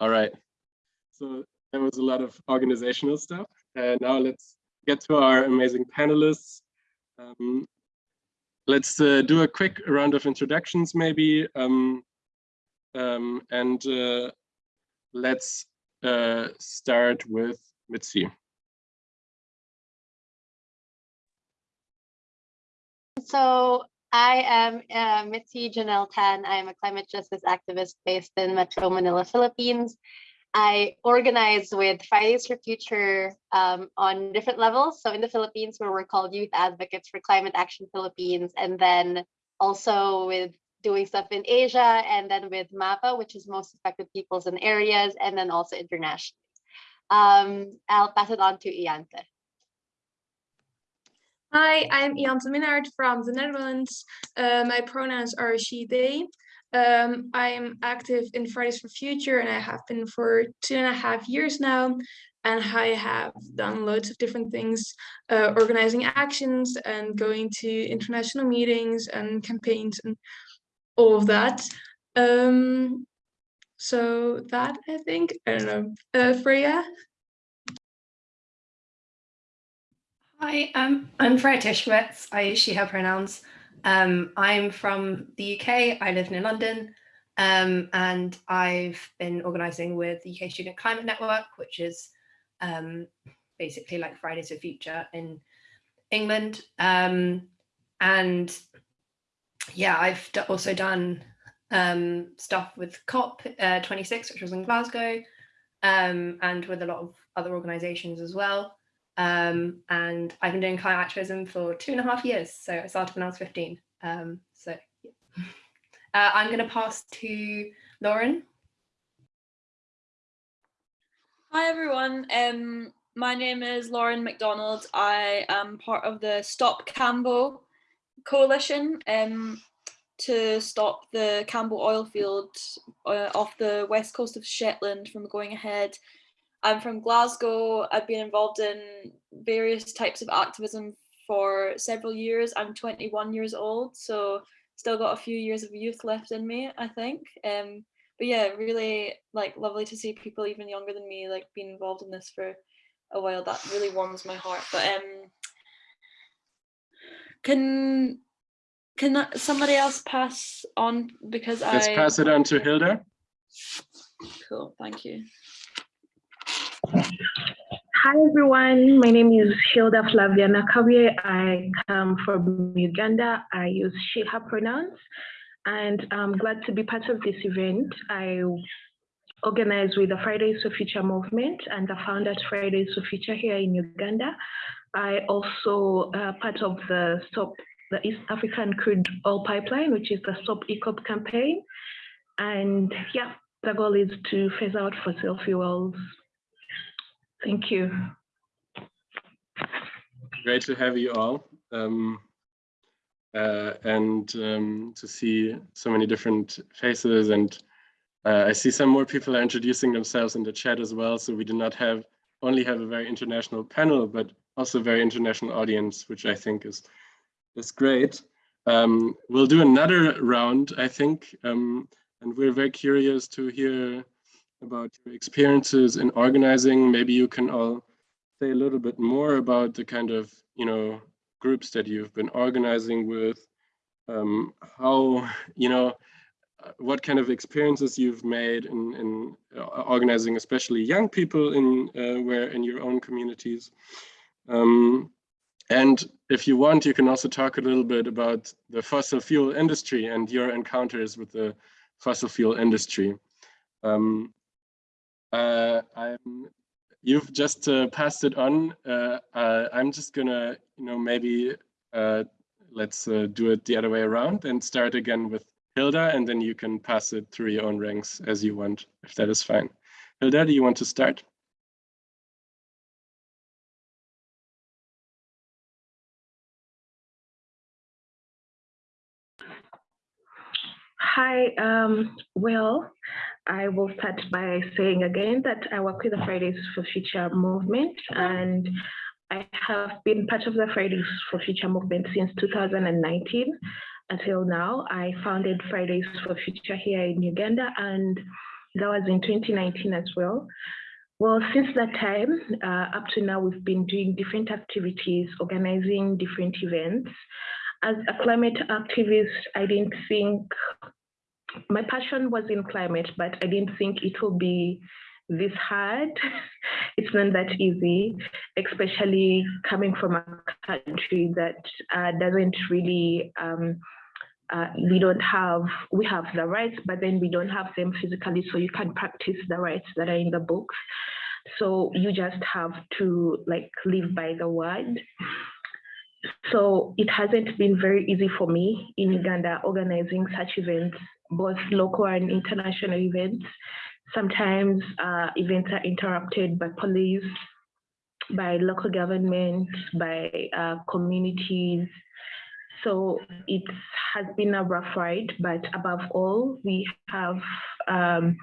All right. So there was a lot of organizational stuff. And now let's get to our amazing panelists. Um, let's uh, do a quick round of introductions maybe. Um, um, and uh, let's uh, start with Mitzi. So I am uh, Mitzi Jonelle Tan. I am a climate justice activist based in Metro Manila, Philippines. I organize with Fridays for Future um, on different levels. So in the Philippines, where we're called Youth Advocates for Climate Action Philippines, and then also with doing stuff in Asia, and then with MAPA, which is Most Affected Peoples and Areas, and then also internationally. Um, I'll pass it on to Iante. Hi, I'm Iante Minnaert from the Netherlands. Uh, my pronouns are she, they. Um, I'm active in Fridays for Future and I have been for two and a half years now. And I have done loads of different things, uh, organizing actions and going to international meetings and campaigns and all of that. Um, so that I think, I don't know, uh, Freya? Hi, um, I'm Freya Tischwitz. I she, her pronouns. Um, I'm from the UK. I live near London. Um, and I've been organising with the UK Student Climate Network, which is um, basically like Fridays for Future in England. Um, and yeah, I've also done um, stuff with COP26, uh, which was in Glasgow, and with a lot of other organisations as well. Um, and I've been doing climate activism for two and a half years. So I started when I was 15. Um, so yeah. uh, I'm going to pass to Lauren. Hi, everyone. Um, my name is Lauren McDonald. I am part of the Stop Cambo coalition um, to stop the Cambo oil field uh, off the west coast of Shetland from going ahead I'm from Glasgow. I've been involved in various types of activism for several years. I'm 21 years old, so still got a few years of youth left in me, I think. Um, but yeah, really like lovely to see people even younger than me like being involved in this for a while. That really warms my heart. But um, can can somebody else pass on because Let's I pass it on to Hilda. Cool, thank you. Hi everyone, my name is Hilda Flavia Nakabuye. I come from Uganda. I use she, her pronouns, and I'm glad to be part of this event. I organize with the Fridays for Future movement and the founded Fridays for Future here in Uganda. I also uh, part of the Stop the East African Crude Oil Pipeline, which is the Stop EACOP campaign. And yeah, the goal is to phase out fossil fuels Thank you. Great to have you all. Um, uh, and um, to see so many different faces and uh, I see some more people are introducing themselves in the chat as well. So we do not have only have a very international panel, but also a very international audience, which I think is, is great. Um, we'll do another round, I think, um, and we're very curious to hear about your experiences in organizing. Maybe you can all say a little bit more about the kind of, you know, groups that you've been organizing with, um, how, you know, uh, what kind of experiences you've made in, in uh, organizing, especially young people in uh, where in your own communities. Um, and if you want, you can also talk a little bit about the fossil fuel industry and your encounters with the fossil fuel industry. Um, uh, I'm, you've just uh, passed it on. Uh, uh I'm just gonna, you know, maybe uh, let's uh, do it the other way around and start again with Hilda, and then you can pass it through your own ranks as you want, if that is fine. Hilda, do you want to start? Hi, um, well, I will start by saying again that I work with the Fridays for Future movement and I have been part of the Fridays for Future movement since 2019 until now. I founded Fridays for Future here in Uganda and that was in 2019 as well. Well, since that time, uh, up to now, we've been doing different activities, organizing different events. As a climate activist, I didn't think, my passion was in climate, but I didn't think it will be this hard. it's not that easy, especially coming from a country that uh, doesn't really um, uh, we don't have, we have the rights, but then we don't have them physically, so you can practice the rights that are in the books. So you just have to like live by the word. So it hasn't been very easy for me in Uganda organizing such events, both local and international events. Sometimes uh, events are interrupted by police, by local government, by uh, communities, so it has been a rough ride, but above all, we have um,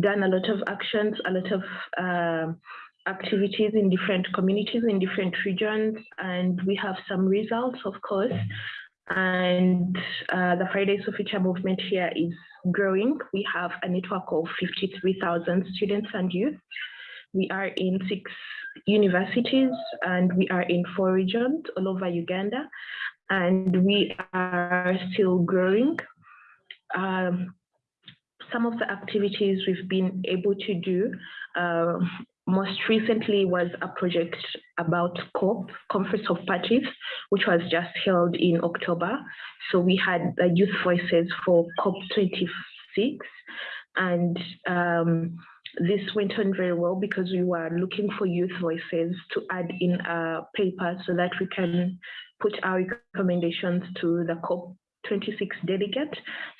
done a lot of actions, a lot of uh, activities in different communities, in different regions, and we have some results, of course. And uh, the Fridays for Future movement here is growing. We have a network of 53,000 students and youth. We are in six universities and we are in four regions all over Uganda and we are still growing. Um, some of the activities we've been able to do uh, most recently was a project about COP, Conference of Parties, which was just held in October. So we had the youth voices for COP26 and um, this went on very well because we were looking for youth voices to add in a paper so that we can put our recommendations to the COP26 delegate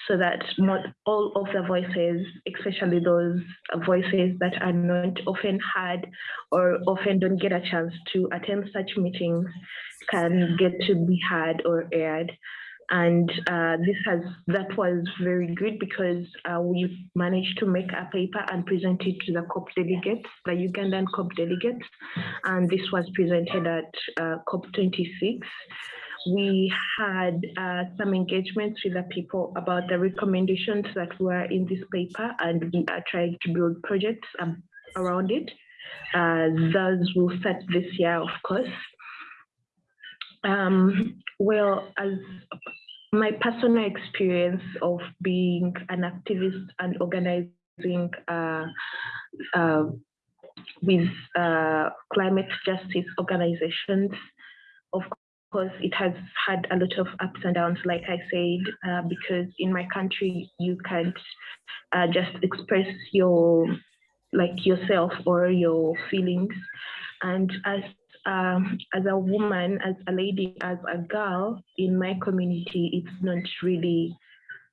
so that not all of the voices, especially those voices that are not often heard or often don't get a chance to attend such meetings, can get to be heard or aired. And uh, this has that was very good because uh, we managed to make a paper and present it to the COP delegates, the Ugandan COP delegates, and this was presented at uh, COP26. We had uh, some engagements with the people about the recommendations that were in this paper, and we are trying to build projects um, around it. Uh, those will start this year, of course. Um, well, as my personal experience of being an activist and organizing uh, uh, with uh, climate justice organizations, of course, it has had a lot of ups and downs, like I said, uh, because in my country, you can't uh, just express your like yourself or your feelings. And as um, as a woman, as a lady, as a girl in my community, it's not really,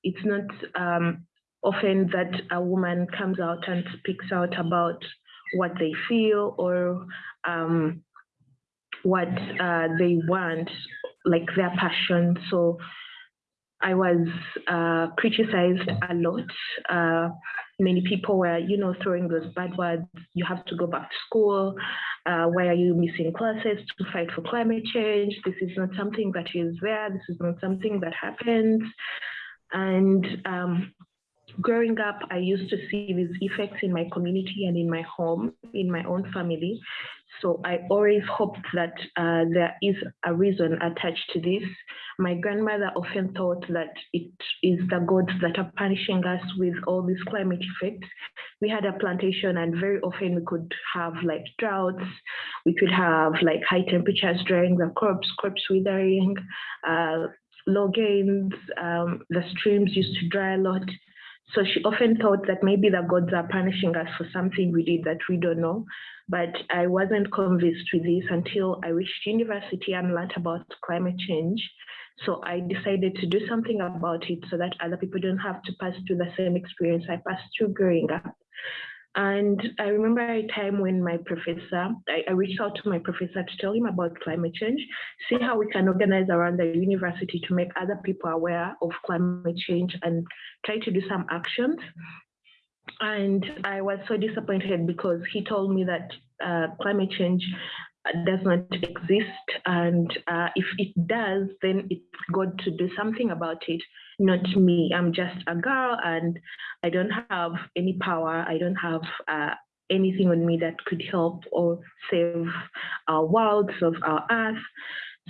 it's not um, often that a woman comes out and speaks out about what they feel or um, what uh, they want, like their passion. So I was uh, criticized a lot. Uh, many people were, you know, throwing those bad words. You have to go back to school. Uh, why are you missing classes to fight for climate change? This is not something that is there. This is not something that happens. And um, growing up, I used to see these effects in my community and in my home, in my own family. So I always hoped that uh, there is a reason attached to this. My grandmother often thought that it is the gods that are punishing us with all these climate effects. We had a plantation and very often we could have like droughts, we could have like high temperatures drying the crops, crops withering, uh, low gains, um, the streams used to dry a lot. So she often thought that maybe the gods are punishing us for something we did that we don't know. But I wasn't convinced with this until I reached university and learned about climate change. So I decided to do something about it so that other people don't have to pass through the same experience I passed through growing up. And I remember a time when my professor, I, I, reached out to my professor to tell him about climate change, see how we can organize around the university to make other people aware of climate change and try to do some actions. And I was so disappointed because he told me that uh, climate change does not exist. And uh, if it does, then it's God to do something about it, not me. I'm just a girl and I don't have any power. I don't have uh, anything on me that could help or save our world, save our earth.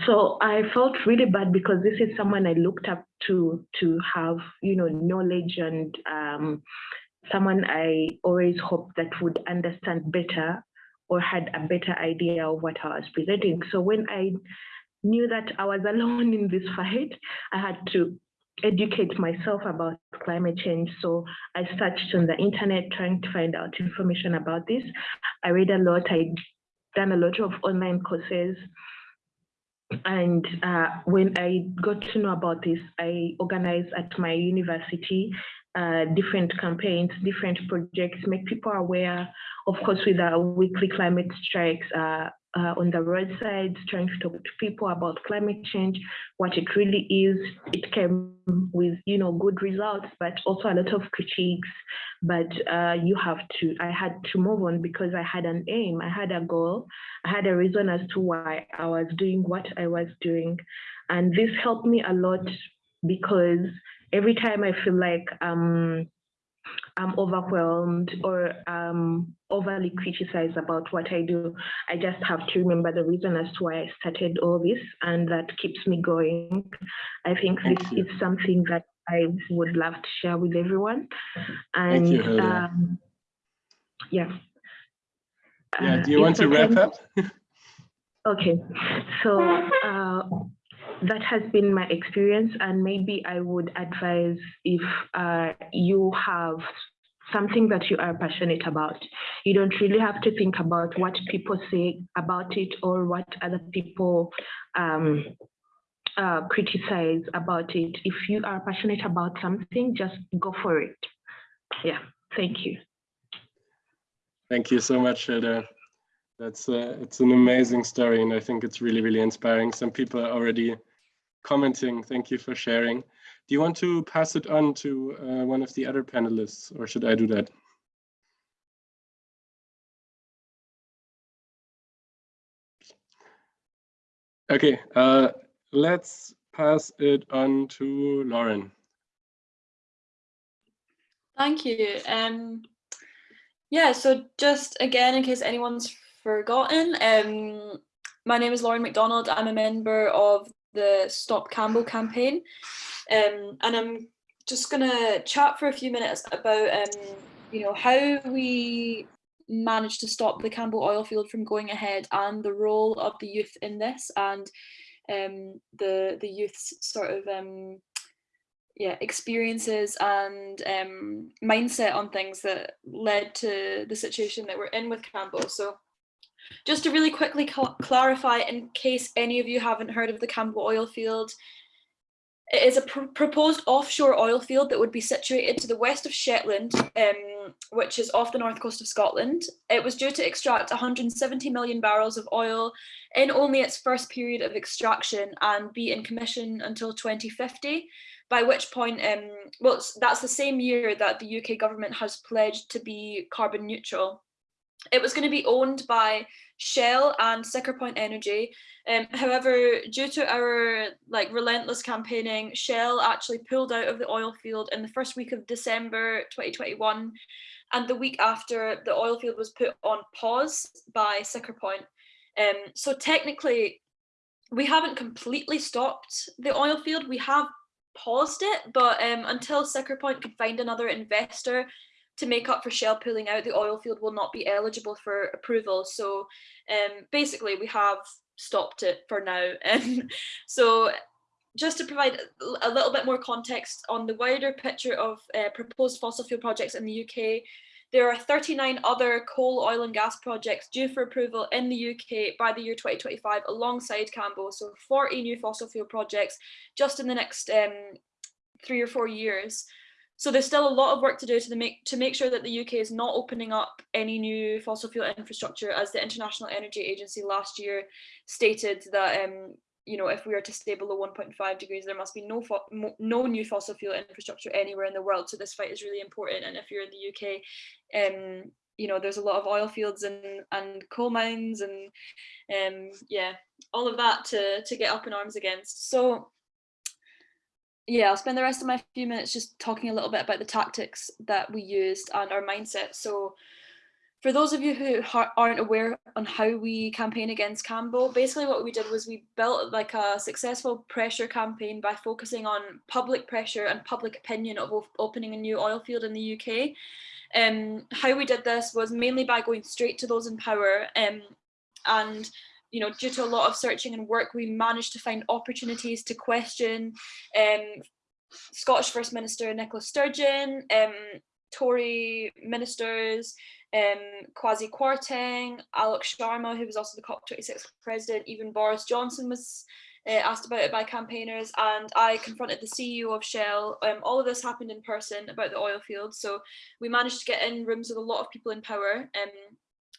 So I felt really bad because this is someone I looked up to to have, you know, knowledge and um, someone I always hoped that would understand better or had a better idea of what I was presenting. So when I knew that I was alone in this fight, I had to educate myself about climate change. So I searched on the internet trying to find out information about this. I read a lot, I done a lot of online courses. And uh, when I got to know about this, I organized at my university uh, different campaigns, different projects, make people aware, of course, with our weekly climate strikes uh, uh, on the roadsides, trying to talk to people about climate change, what it really is. It came with, you know, good results, but also a lot of critiques. But uh, you have to, I had to move on because I had an aim, I had a goal, I had a reason as to why I was doing what I was doing. And this helped me a lot because every time I feel like um, I'm overwhelmed or um, overly criticized about what I do, I just have to remember the reason as to why I started all this, and that keeps me going. I think Thank this you. is something that I would love to share with everyone. And Thank you, um, yeah. Yeah, Uh, do you want to wrap up? Okay, so uh, that has been my experience, and maybe I would advise if uh, you have something that you are passionate about, you don't really have to think about what people say about it or what other people um, uh, criticize about it. If you are passionate about something, just go for it. Yeah, thank you. Thank you so much, Hilda. That's uh, it's an amazing story, and I think it's really, really inspiring. Some people are already commenting. Thank you for sharing. Do you want to pass it on to uh, one of the other panelists, or should I do that? Okay, uh, let's pass it on to Lauren. Thank you. Um, yeah, so just again, in case anyone's forgotten, um, my name is Lauren McDonald. I'm a member of the Stop Cambo campaign. Um, and I'm just gonna chat for a few minutes about, um, you know, how we managed to stop the Cambo oil field from going ahead and the role of the youth in this and um, the, the youth's sort of um, yeah experiences and um, mindset on things that led to the situation that we're in with Cambo. So just to really quickly cl clarify in case any of you haven't heard of the Cambo oil field, it is a pr proposed offshore oil field that would be situated to the west of Shetland, um, which is off the north coast of Scotland. It was due to extract 170 million barrels of oil in only its first period of extraction and be in commission until 2050 by which point, um, well, that's the same year that the UK government has pledged to be carbon neutral. It was going to be owned by Shell and Siccar Point Energy. Um, however, due to our like relentless campaigning, Shell actually pulled out of the oil field in the first week of December 2021. And the week after, the oil field was put on pause by Siccar Point. Um, so technically, we haven't completely stopped the oil field. We have paused it, but um, until Siccar Point could find another investor to make up for Shell pulling out, the oil field will not be eligible for approval. So um, basically we have stopped it for now. And so just to provide a little bit more context on the wider picture of uh, proposed fossil fuel projects in the UK, there are 39 other coal, oil and gas projects due for approval in the UK by the year 2025 alongside Cambo. So 40 new fossil fuel projects just in the next um, three or four years. So there's still a lot of work to do to make to make sure that the UK is not opening up any new fossil fuel infrastructure as the International Energy Agency last year stated that um, you know, if we are to stay below 1.5 degrees, there must be no no new fossil fuel infrastructure anywhere in the world. So this fight is really important. And if you're in the UK, um, you know there's a lot of oil fields and and coal mines and um yeah all of that to to get up in arms against so yeah i'll spend the rest of my few minutes just talking a little bit about the tactics that we used and our mindset so for those of you who aren't aware on how we campaign against Cambo, basically what we did was we built like a successful pressure campaign by focusing on public pressure and public opinion of opening a new oil field in the UK. Um, how we did this was mainly by going straight to those in power um, and you know, due to a lot of searching and work, we managed to find opportunities to question um, Scottish First Minister Nicola Sturgeon, um, Tory ministers, um, Kwasi Kwarteng, Alok Sharma, who was also the COP26 president, even Boris Johnson was uh, asked about it by campaigners and I confronted the CEO of Shell. Um, all of this happened in person about the oil field. So we managed to get in rooms with a lot of people in power. Um,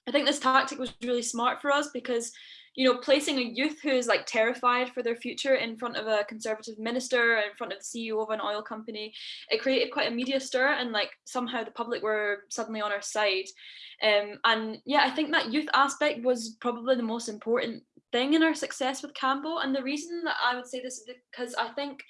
I think this tactic was really smart for us because you know, placing a youth who is like terrified for their future in front of a conservative minister, in front of the CEO of an oil company, it created quite a media stir and like somehow the public were suddenly on our side. Um, and yeah, I think that youth aspect was probably the most important thing in our success with Cambo. And the reason that I would say this is because I think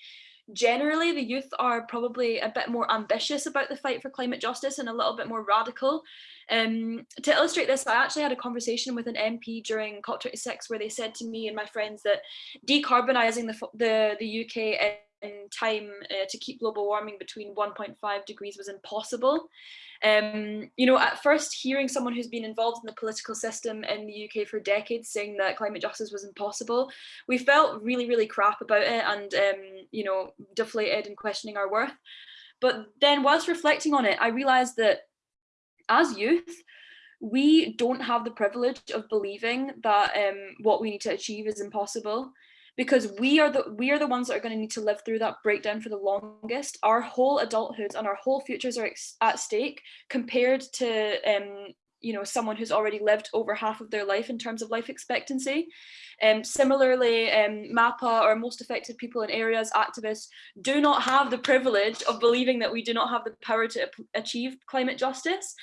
generally the youth are probably a bit more ambitious about the fight for climate justice and a little bit more radical. Um, to illustrate this, I actually had a conversation with an MP during COP26 where they said to me and my friends that decarbonising the, the, the UK in time uh, to keep global warming between 1.5 degrees was impossible. Um, you know, at first hearing someone who's been involved in the political system in the UK for decades saying that climate justice was impossible, we felt really, really crap about it and, um, you know, deflated and questioning our worth. But then whilst reflecting on it, I realised that as youth, we don't have the privilege of believing that um, what we need to achieve is impossible because we are the we are the ones that are going to need to live through that breakdown for the longest. Our whole adulthood and our whole futures are at stake compared to um you know someone who's already lived over half of their life in terms of life expectancy. Um, similarly um, MAPA or most affected people in areas activists do not have the privilege of believing that we do not have the power to achieve climate justice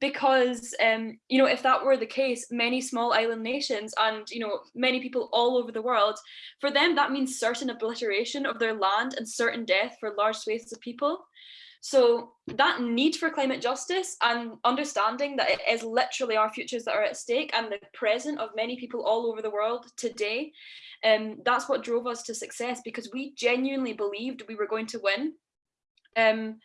because um, you know if that were the case many small island nations and you know many people all over the world for them that means certain obliteration of their land and certain death for large swathes of people so that need for climate justice and understanding that it is literally our futures that are at stake and the present of many people all over the world today um, that's what drove us to success because we genuinely believed we were going to win um,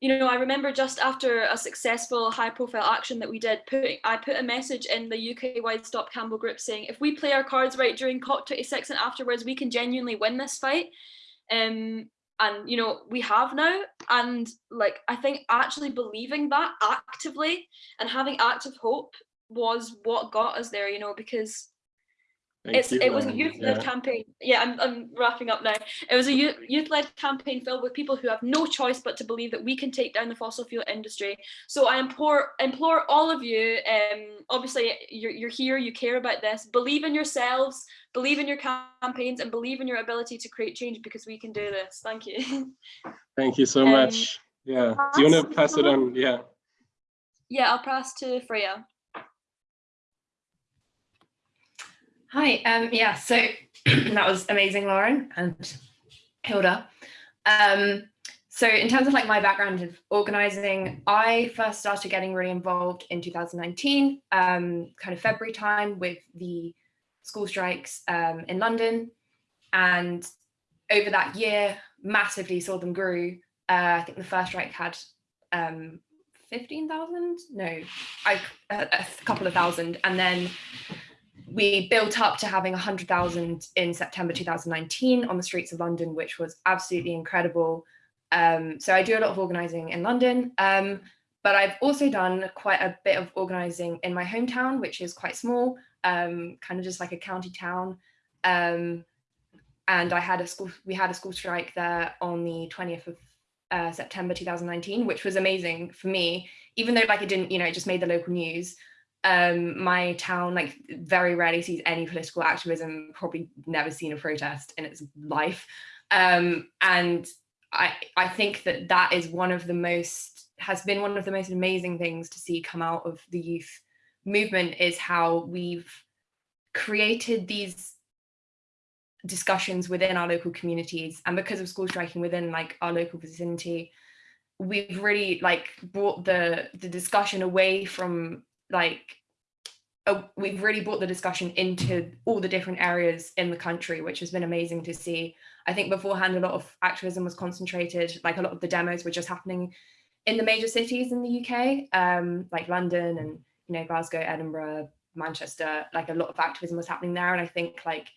you know, I remember just after a successful high profile action that we did, I put a message in the UK wide Stop Cambo group saying, if we play our cards right during COP26 and afterwards, we can genuinely win this fight. Um, and, you know, we have now. And like, I think actually believing that actively and having active hope was what got us there, you know, because Thank it's, you, it was a youth-led yeah. campaign. Yeah, I'm, I'm wrapping up now. It was a youth-led campaign filled with people who have no choice but to believe that we can take down the fossil fuel industry. So I implore, implore all of you, um, obviously you're, you're here, you care about this, believe in yourselves, believe in your campaigns and believe in your ability to create change because we can do this. Thank you. Thank you so um, much. Yeah, do you want to pass it on? Yeah. Yeah, I'll pass to Freya. Hi, um, yeah, so that was amazing, Lauren and Hilda. Um, so in terms of like my background of organizing, I first started getting really involved in 2019, um, kind of February time with the school strikes um, in London. And over that year, massively saw them grew. Uh, I think the first strike had um, 15,000, no, I, a, a couple of thousand. And then we built up to having 100,000 in September 2019 on the streets of London, which was absolutely incredible. Um, so I do a lot of organising in London, um, but I've also done quite a bit of organising in my hometown, which is quite small, um, kind of just like a county town. Um, and I had a school, we had a school strike there on the 20th of uh, September 2019, which was amazing for me, even though like it didn't, you know, it just made the local news um, my town like very rarely sees any political activism, probably never seen a protest in its life. Um, and I, I think that that is one of the most has been one of the most amazing things to see come out of the youth movement is how we've created these discussions within our local communities and because of school striking within like our local vicinity we've really like brought the the discussion away from like uh, we've really brought the discussion into all the different areas in the country which has been amazing to see. I think beforehand a lot of activism was concentrated like a lot of the demos were just happening in the major cities in the uk um like london and you know glasgow edinburgh manchester like a lot of activism was happening there. And i think like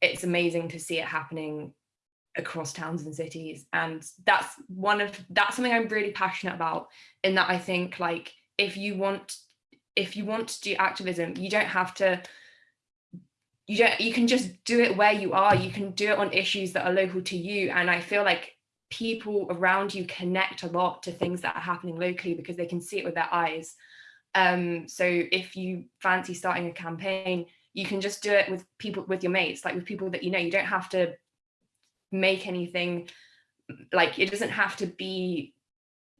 it's amazing to see it happening across towns and cities. And that's one of that's something i'm really passionate about in that i think like if you want if you want to do activism you don't have to you don't you can just do it where you are. You can do it on issues that are local to you. And i feel like people around you connect a lot to things that are happening locally because they can see it with their eyes. Um so if you fancy starting a campaign you can just do it with people with your mates like with people that you know. You don't have to make anything like it doesn't have to be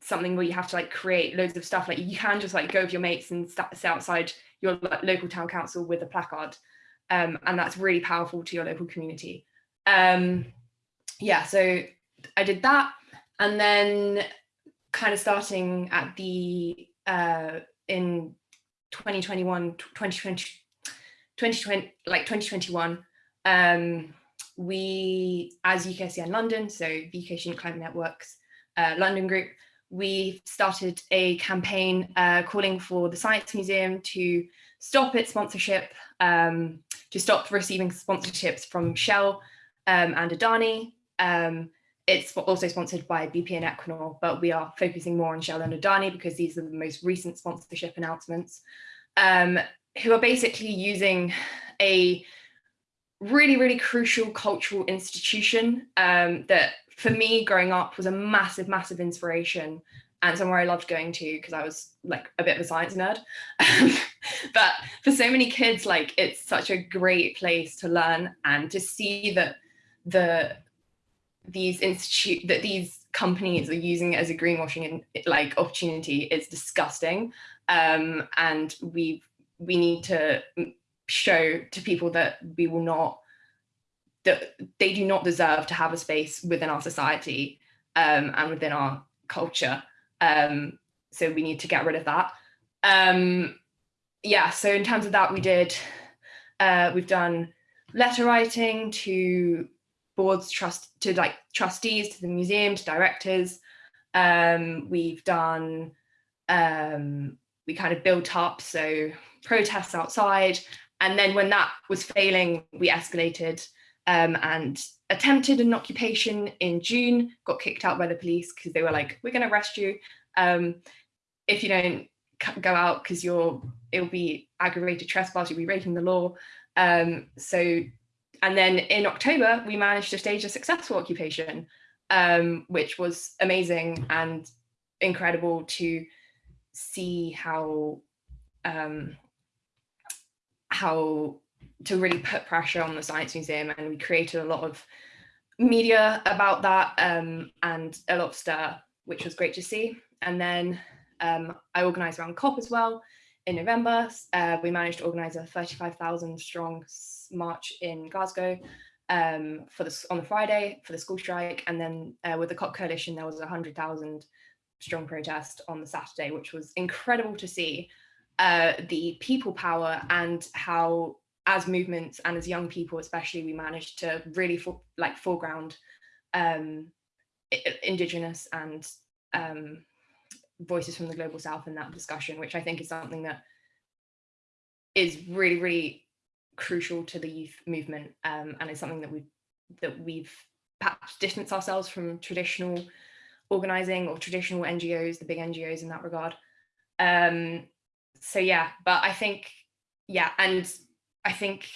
something where you have to like create loads of stuff. Like you can just like go with your mates and sit outside your local town council with a placard. Um, and that's really powerful to your local community. Um, yeah so i did that. And then kind of starting at the uh, in 2021 2020 2020 like 2021 um we as UKSCN London so the UK Student Climate Networks uh, London group we started a campaign uh, calling for the Science Museum to stop its sponsorship um, to stop receiving sponsorships from Shell um, and Adani um, it's also sponsored by BP and Equinor, but we are focusing more on Shell and Adani because these are the most recent sponsorship announcements. Um, who are basically using a really, really crucial cultural institution um, that for me growing up was a massive, massive inspiration and somewhere I loved going to because I was like a bit of a science nerd. but for so many kids, like it's such a great place to learn and to see that the these institute that these companies are using it as a greenwashing like opportunity is disgusting. Um, and we've we need to show to people that we will not that they do not deserve to have a space within our society um, and within our culture. Um, so we need to get rid of that. Um, yeah, so in terms of that, we did, uh, we've done letter writing to boards, trust to like trustees, to the museum, to directors. Um, we've done, um, we kind of built up, so protests outside. And then when that was failing, we escalated um, and attempted an occupation in June, got kicked out by the police because they were like, we're going to arrest you. Um, if you don't go out because you're, it'll be aggravated trespass, you'll be breaking the law. Um, so, and then in October, we managed to stage a successful occupation, um, which was amazing and incredible to see how um, how to really put pressure on the Science Museum and we created a lot of media about that um, and a lot of stir, which was great to see. And then um, I organised around COP as well in November. Uh, we managed to organise a 35,000 strong march in Glasgow um, for the, on the Friday for the school strike. And then uh, with the COP coalition, there was a 100,000 strong protest on the Saturday, which was incredible to see uh, the people power and how as movements and as young people especially we managed to really for, like foreground um, indigenous and um, voices from the global south in that discussion which i think is something that is really really crucial to the youth movement um, and is something that we that we've perhaps distanced ourselves from traditional organizing or traditional ngos the big ngos in that regard. Um, so yeah, but I think, yeah, and I think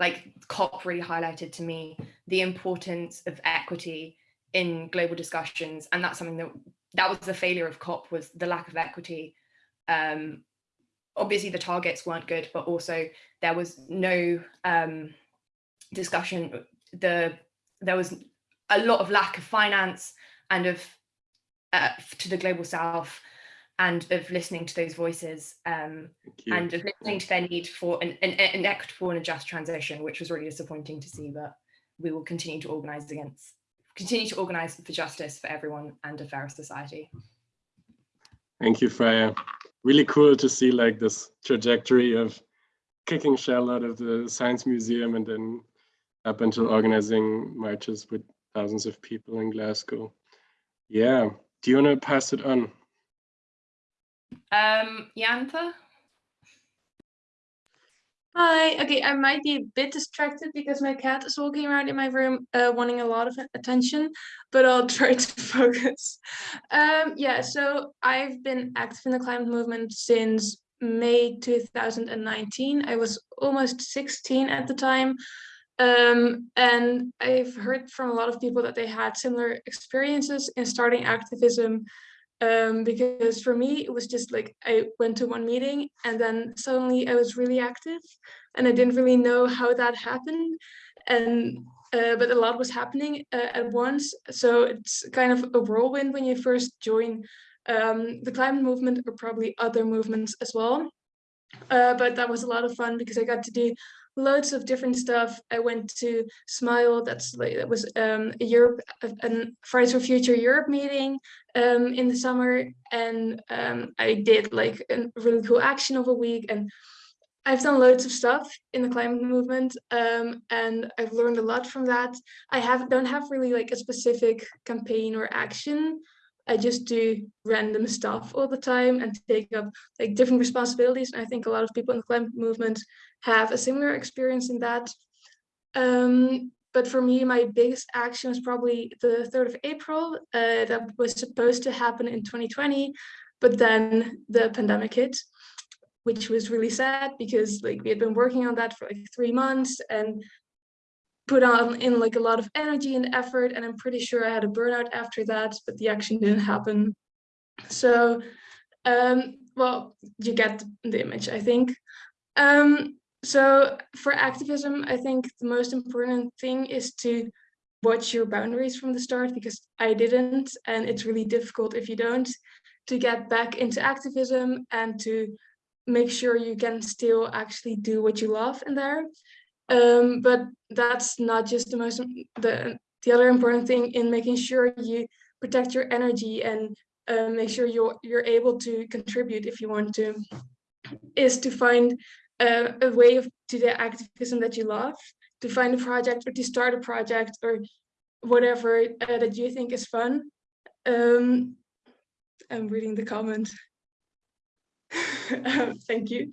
like COP really highlighted to me the importance of equity in global discussions. And that's something that that was the failure of COP was the lack of equity. Um, obviously the targets weren't good, but also there was no um, discussion. The there was a lot of lack of finance and of uh, to to the global south and of listening to those voices um, and of listening to their need for an, an, an equitable and a just transition, which was really disappointing to see, but we will continue to organise against, continue to organise for justice for everyone and a fairer society. Thank you, Freya. Really cool to see like this trajectory of kicking shell out of the science museum and then up until organizing marches with thousands of people in Glasgow. Yeah, do you want to pass it on? Um? Hi, okay, I might be a bit distracted because my cat is walking around in my room uh, wanting a lot of attention, but I'll try to focus. Um, yeah, so I've been active in the climate movement since May 2019. I was almost 16 at the time. Um, and I've heard from a lot of people that they had similar experiences in starting activism um, because for me, it was just like I went to one meeting and then suddenly I was really active and I didn't really know how that happened. And uh, but a lot was happening uh, at once. So it's kind of a whirlwind when you first join um, the climate movement or probably other movements as well. Uh, but that was a lot of fun because I got to do loads of different stuff. I went to Smile, that's that was um, a Europe, a Fridays for Future Europe meeting um, in the summer, and um, I did like a really cool action of a week, and I've done loads of stuff in the climate movement, um, and I've learned a lot from that. I have don't have really like a specific campaign or action. I just do random stuff all the time and take up like different responsibilities. And I think a lot of people in the climate movement have a similar experience in that. Um, but for me, my biggest action was probably the 3rd of April. Uh, that was supposed to happen in 2020, but then the pandemic hit, which was really sad because like we had been working on that for like three months and put on in like a lot of energy and effort. And I'm pretty sure I had a burnout after that, but the action didn't happen. So, um, well, you get the image, I think. Um, so for activism, I think the most important thing is to watch your boundaries from the start because I didn't and it's really difficult if you don't to get back into activism and to make sure you can still actually do what you love in there. Um, but that's not just the most the the other important thing in making sure you protect your energy and uh, make sure you're you're able to contribute if you want to is to find uh, a way of to the activism that you love, to find a project or to start a project or whatever uh, that you think is fun. Um, I'm reading the comment. Thank you.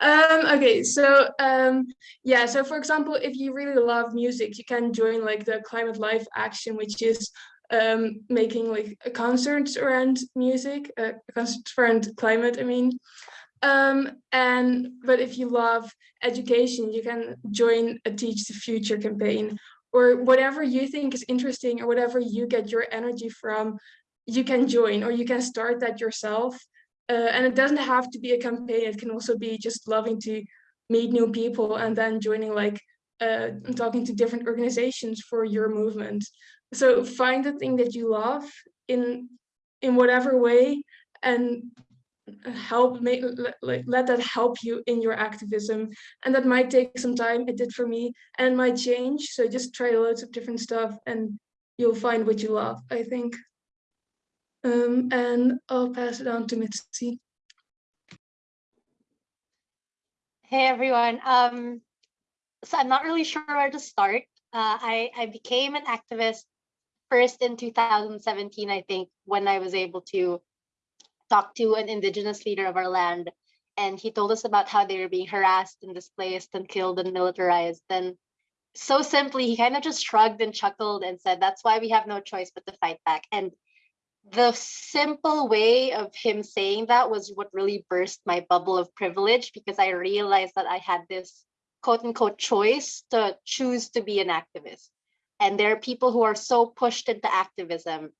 Um, okay, so um, yeah, so for example, if you really love music, you can join like the Climate Live Action, which is um, making like a concerts around music, uh, concerts around climate, I mean. Um, and but if you love education, you can join a Teach the Future campaign or whatever you think is interesting or whatever you get your energy from, you can join or you can start that yourself. Uh, and it doesn't have to be a campaign. It can also be just loving to meet new people and then joining like uh, talking to different organizations for your movement. So find the thing that you love in in whatever way and help make like let that help you in your activism and that might take some time it did for me and might change so just try loads of different stuff and you'll find what you love i think um, and i'll pass it on to mitzi. Hey everyone. Um so i'm not really sure where to start. Uh, i i became an activist first in 2017 i think when i was able to talk to an indigenous leader of our land and he told us about how they were being harassed and displaced and killed and militarized. And so simply he kind of just shrugged and chuckled and said that's why we have no choice but to fight back. And the simple way of him saying that was what really burst my bubble of privilege because i realized that i had this quote unquote choice to choose to be an activist. And there are people who are so pushed into activism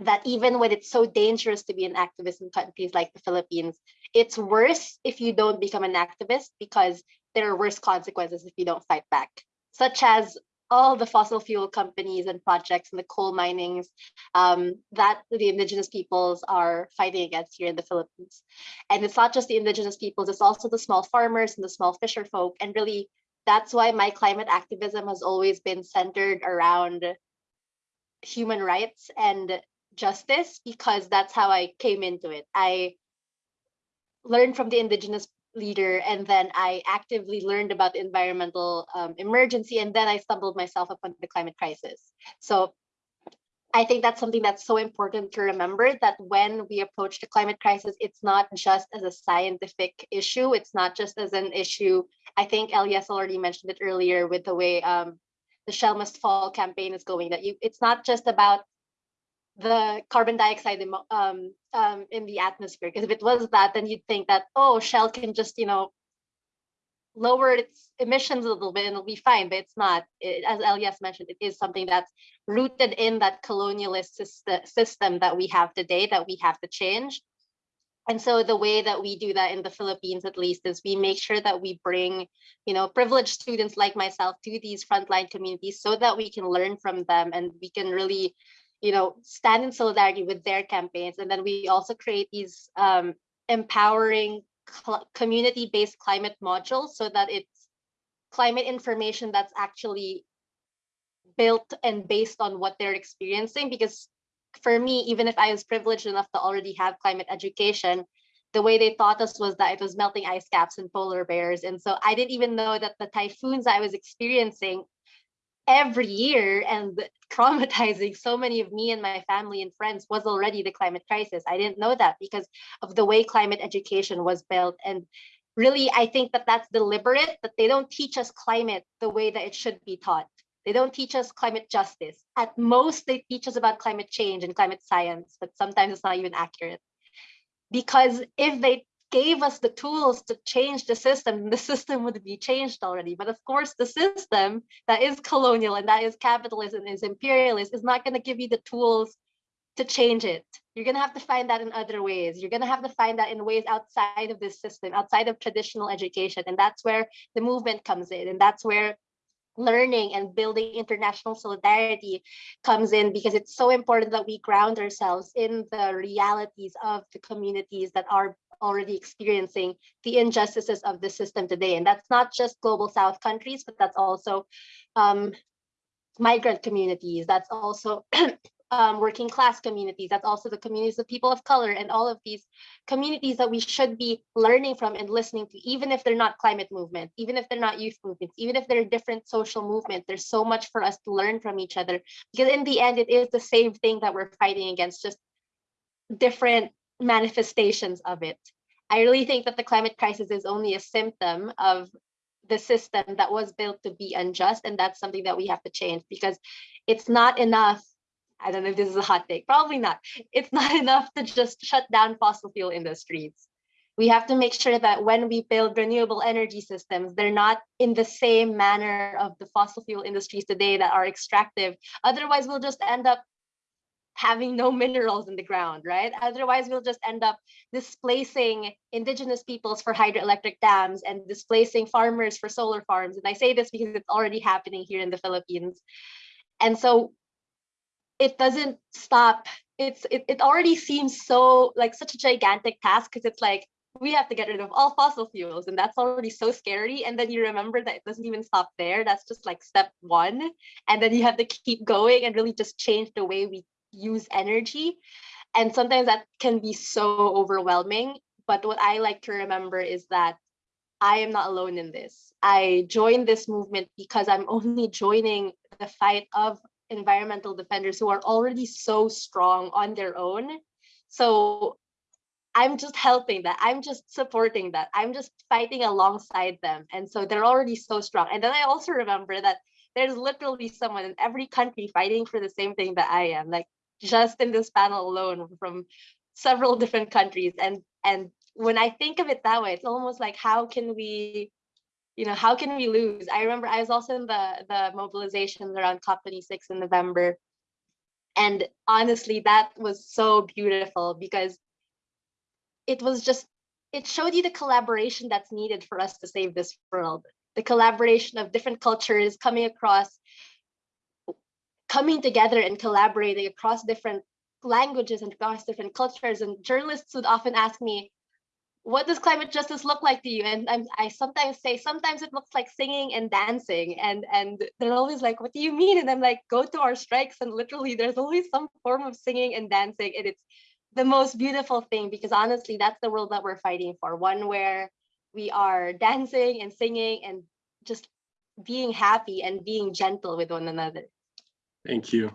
that even when it's so dangerous to be an activist in countries like the Philippines, it's worse if you don't become an activist because there are worse consequences if you don't fight back, such as all the fossil fuel companies and projects and the coal minings um, that the indigenous peoples are fighting against here in the Philippines. And it's not just the indigenous peoples, it's also the small farmers and the small fisher folk. And really, that's why my climate activism has always been centered around human rights and justice, because that's how I came into it. I learned from the indigenous leader and then I actively learned about the environmental um, emergency and then I stumbled myself upon the climate crisis. So I think that's something that's so important to remember that when we approach the climate crisis, it's not just as a scientific issue. It's not just as an issue. I think Elias already mentioned it earlier with the way um, the Shell Must Fall campaign is going, that you it's not just about the carbon dioxide um, um, in the atmosphere. Because if it was that, then you'd think that, oh, Shell can just, you know, lower its emissions a little bit and it'll be fine, but it's not. It, as Elias mentioned, it is something that's rooted in that colonialist system that we have today that we have to change. And so the way that we do that in the Philippines, at least, is we make sure that we bring, you know, privileged students like myself to these frontline communities so that we can learn from them and we can really you know, stand in solidarity with their campaigns. And then we also create these um, empowering community-based climate modules so that it's climate information that's actually built and based on what they're experiencing. Because for me, even if I was privileged enough to already have climate education, the way they taught us was that it was melting ice caps and polar bears. And so I didn't even know that the typhoons I was experiencing every year and traumatizing so many of me and my family and friends was already the climate crisis. I didn't know that because of the way climate education was built. And really, I think that that's deliberate, that they don't teach us climate the way that it should be taught. They don't teach us climate justice. At most, they teach us about climate change and climate science, but sometimes it's not even accurate. Because if they gave us the tools to change the system, the system would be changed already. But of course, the system that is colonial and that is capitalism is imperialist is not going to give you the tools to change it. You're going to have to find that in other ways. You're going to have to find that in ways outside of this system, outside of traditional education. And that's where the movement comes in. And that's where learning and building international solidarity comes in because it's so important that we ground ourselves in the realities of the communities that are already experiencing the injustices of the system today. And that's not just global South countries, but that's also um, migrant communities. That's also um, working class communities. That's also the communities of people of color and all of these communities that we should be learning from and listening to, even if they're not climate movements, even if they're not youth movements, even if they're different social movements. There's so much for us to learn from each other because in the end, it is the same thing that we're fighting against, just different manifestations of it. I really think that the climate crisis is only a symptom of the system that was built to be unjust. And that's something that we have to change because it's not enough. I don't know if this is a hot take, probably not. It's not enough to just shut down fossil fuel industries. We have to make sure that when we build renewable energy systems, they're not in the same manner of the fossil fuel industries today that are extractive. Otherwise, we'll just end up having no minerals in the ground, right? Otherwise, we'll just end up displacing indigenous peoples for hydroelectric dams and displacing farmers for solar farms. And I say this because it's already happening here in the Philippines. And so it doesn't stop. It's it, it already seems so like such a gigantic task because it's like we have to get rid of all fossil fuels and that's already so scary and then you remember that it doesn't even stop there that's just like step one and then you have to keep going and really just change the way we use energy. And sometimes that can be so overwhelming. But what I like to remember is that I am not alone in this. I joined this movement because I'm only joining the fight of environmental defenders who are already so strong on their own. So I'm just helping that. I'm just supporting that. I'm just fighting alongside them. And so they're already so strong. And then I also remember that there's literally someone in every country fighting for the same thing that I am. Like just in this panel alone from several different countries. And and when I think of it that way, it's almost like how can we, you know, how can we lose? I remember I was also in the the mobilizations around COP26 in November. And honestly, that was so beautiful because it was just it showed you the collaboration that's needed for us to save this world the collaboration of different cultures coming across coming together and collaborating across different languages and across different cultures. And journalists would often ask me, what does climate justice look like to you? And I'm, I sometimes say, sometimes it looks like singing and dancing. And, and they're always like, what do you mean? And I'm like, go to our strikes. And literally there's always some form of singing and dancing. And it's the most beautiful thing because honestly, that's the world that we're fighting for. One where we are dancing and singing and just being happy and being gentle with one another. Thank you.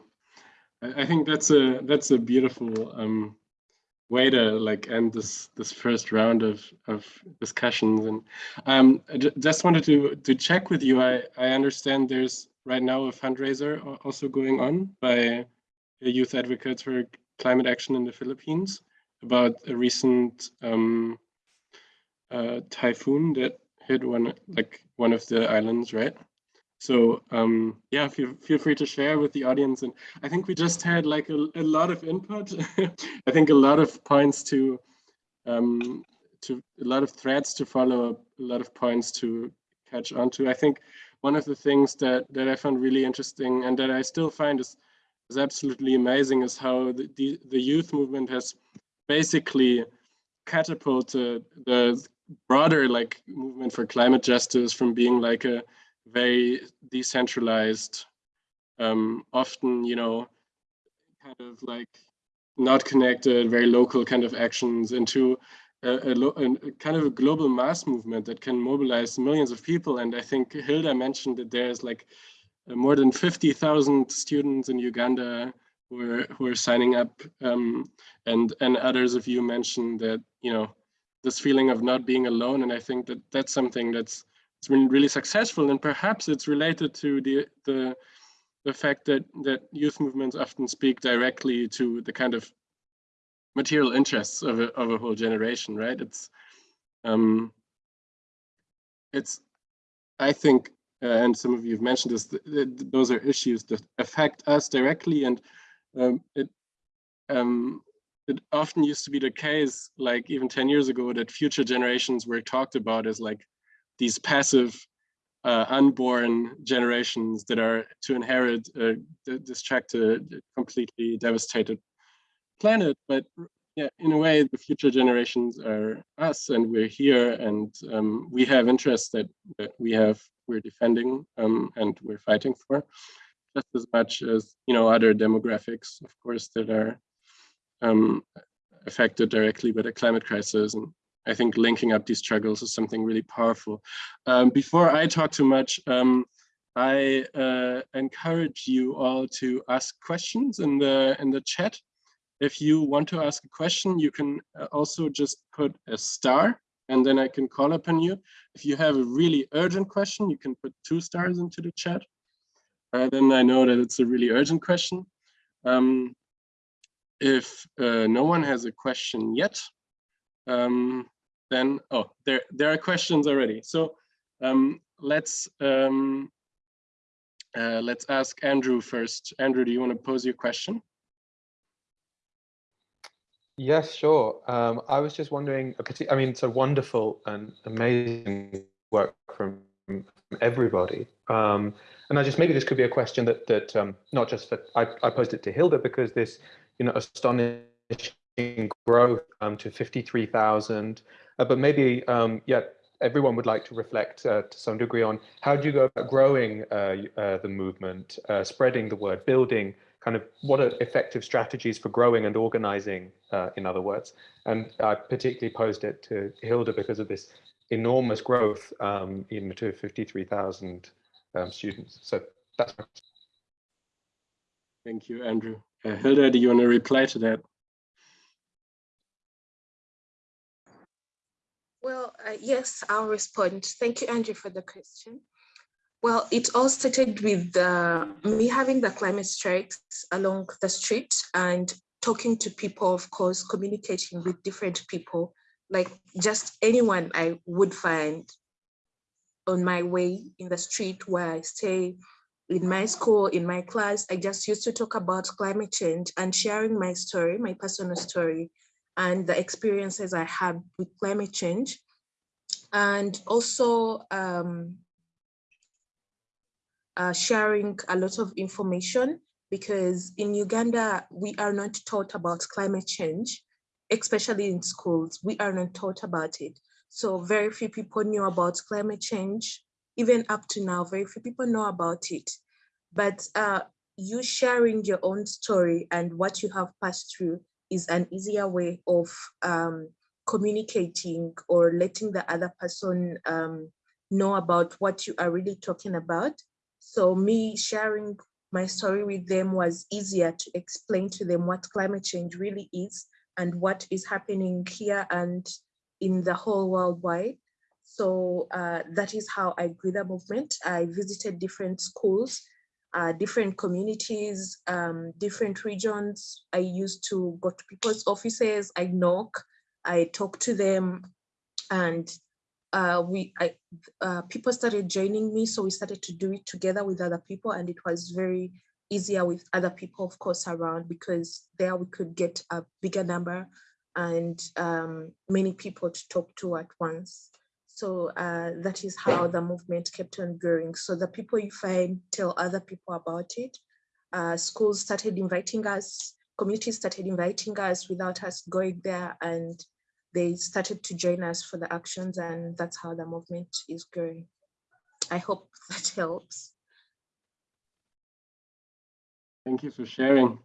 I, think that's a that's a beautiful um, way to like end this this first round of of discussions. And um, I just wanted to to check with you. I I understand there's right now a fundraiser also going on by Youth Advocates for Climate Action in the Philippines about a recent um, uh, typhoon that hit one like one of the islands, right? So um, yeah, feel feel free to share with the audience. And I think we just had like a, a lot of input. I think a lot of points to um, to a lot of threads to follow up, a lot of points to catch on to. I think one of the things that that I found really interesting and that I still find is is absolutely amazing is how the, the, the youth movement has basically catapulted the broader like movement for climate justice from being like a very decentralized um often you know kind of like not connected very local kind of actions into a, a, a kind of a global mass movement that can mobilize millions of people. And i think hilda mentioned that there's like uh, more than 50,000 students in uganda who are who are signing up um, and and others of you mentioned that you know this feeling of not being alone. And i think that that's something that's it's been really successful and perhaps it's related to the the the fact that that youth movements often speak directly to the kind of material interests of a, of a whole generation right? It's um it's i think uh, and some of you have mentioned this th th those are issues that affect us directly and um, it um it often used to be the case like even 10 years ago that future generations were talked about as like these passive uh, unborn generations that are to inherit uh, to completely devastated planet. But yeah in a way the future generations are us and we're here and um, we have interests that, that we have we're defending um, and we're fighting for just as much as you know other demographics of course that are um, affected directly by the climate crisis and I think linking up these struggles is something really powerful. Um, before I talk too much, um, I uh, encourage you all to ask questions in the in the chat. If you want to ask a question, you can uh, also just put a star and then I can call upon you. If you have a really urgent question, you can put two stars into the chat. Uh, then I know that it's a really urgent question. Um, if uh, no one has a question yet, um, then, oh, there, there are questions already. So um, let's, um, uh, let's ask Andrew first. Andrew, do you want to pose your question? Yes, sure. Um, I was just wondering, I mean, it's a wonderful and amazing work from from everybody. Um, and I just, maybe this could be a question that, that um, not just for, I, I posed it to Hilda because this, you know, astonishing growth um, to 53,000, uh, but maybe, um, yeah, everyone would like to reflect uh, to some degree on how do you go about growing uh, uh, the movement, uh, spreading the word, building kind of what are effective strategies for growing and organizing, uh, in other words. And I particularly posed it to Hilda because of this enormous growth um, in to 53,000 um, students. So that's Thank you, Andrew. Hilda, do you want to reply to that? Well, uh, yes, I'll respond. Thank you, Andrew, for the question. Well, it all started with uh, me having the climate strikes along the street and talking to people, of course, communicating with different people, like just anyone I would find on my way in the street where I stay, in my school, in my class. I just used to talk about climate change and sharing my story, my personal story, and the experiences I had with climate change. And also um, uh, sharing a lot of information because in Uganda, we are not taught about climate change, especially in schools, we are not taught about it. So very few people knew about climate change. Even up to now, very few people know about it. But uh, you sharing your own story and what you have passed through is an easier way of um, communicating or letting the other person um, know about what you are really talking about. So me sharing my story with them was easier to explain to them what climate change really is and what is happening here and in the whole world wide. So uh, that is how I grew the movement. I visited different schools, uh, different communities, um, different regions. I used to go to people's offices, I knock, I talk to them, and uh, we, I, uh, people started joining me, so we started to do it together with other people, and it was very easier with other people, of course, around because there we could get a bigger number and um, many people to talk to at once. So uh, that is how the movement kept on growing. So the people you find tell other people about it. Uh, schools started inviting us, communities started inviting us without us going there and they started to join us for the actions and that's how the movement is growing. I hope that helps. Thank you for sharing.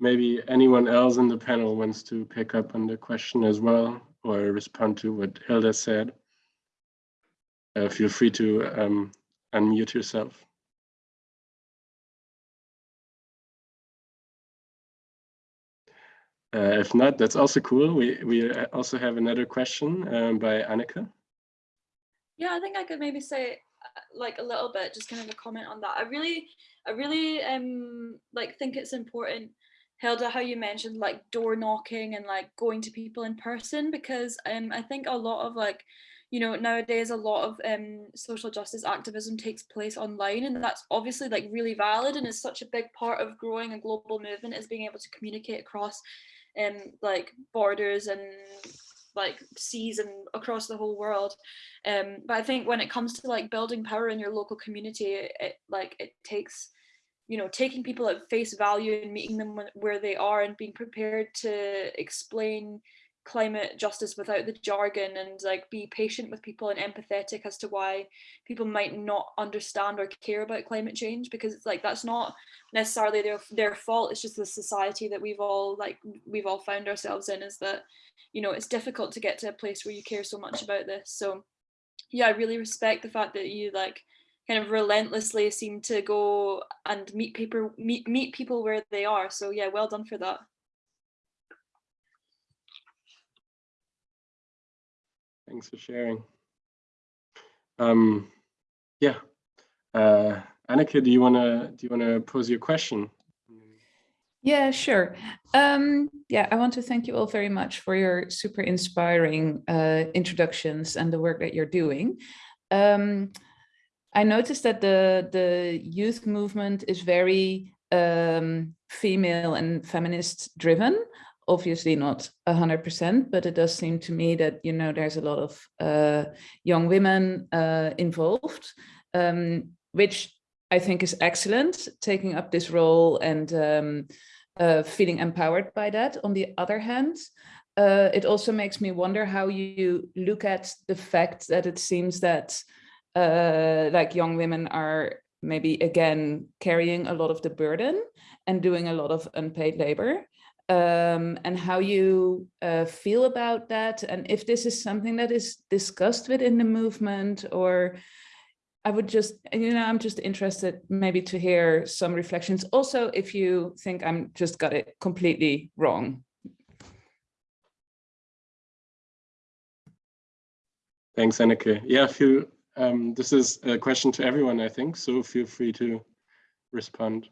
Maybe anyone else in the panel wants to pick up on the question as well or respond to what Hilda said. Uh, feel free to um, unmute yourself. Uh, if not, that's also cool. We we also have another question um, by Annika. Yeah, I think I could maybe say uh, like a little bit, just kind of a comment on that. I really, I really um like think it's important, Hilda, how you mentioned like door knocking and like going to people in person because um I think a lot of like you know nowadays a lot of um social justice activism takes place online and that's obviously like really valid and is such a big part of growing a global movement is being able to communicate across um like borders and like seas and across the whole world. Um but i think when it comes to like building power in your local community it like it takes you know taking people at face value and meeting them where they are and being prepared to explain climate justice without the jargon and like be patient with people and empathetic as to why people might not understand or care about climate change because it's like that's not necessarily their their fault. It's just the society that we've all like we've all found ourselves in is that you know it's difficult to get to a place where you care so much about this. So yeah i really respect the fact that you like kind of relentlessly seem to go and meet people meet meet people where they are. So yeah well done for that Thanks for sharing. Um, yeah, uh, Annika, do you wanna do you wanna pose your question? Yeah, sure. Um, yeah, I want to thank you all very much for your super inspiring uh, introductions and the work that you're doing. Um, I noticed that the the youth movement is very um, female and feminist driven, obviously not 100%, but it does seem to me that, you know, there's a lot of uh, young women uh, involved, um, which I think is excellent, taking up this role and um, uh, feeling empowered by that. On the other hand, uh, it also makes me wonder how you look at the fact that it seems that uh, like young women are maybe again carrying a lot of the burden and doing a lot of unpaid labor um, and how you uh, feel about that and if this is something that is discussed within the movement or I would just, you know, I'm just interested maybe to hear some reflections. Also, if you think I'm just got it completely wrong. Thanks, Anneke. Yeah, feel, um, this is a question to everyone, I think, so feel free to respond.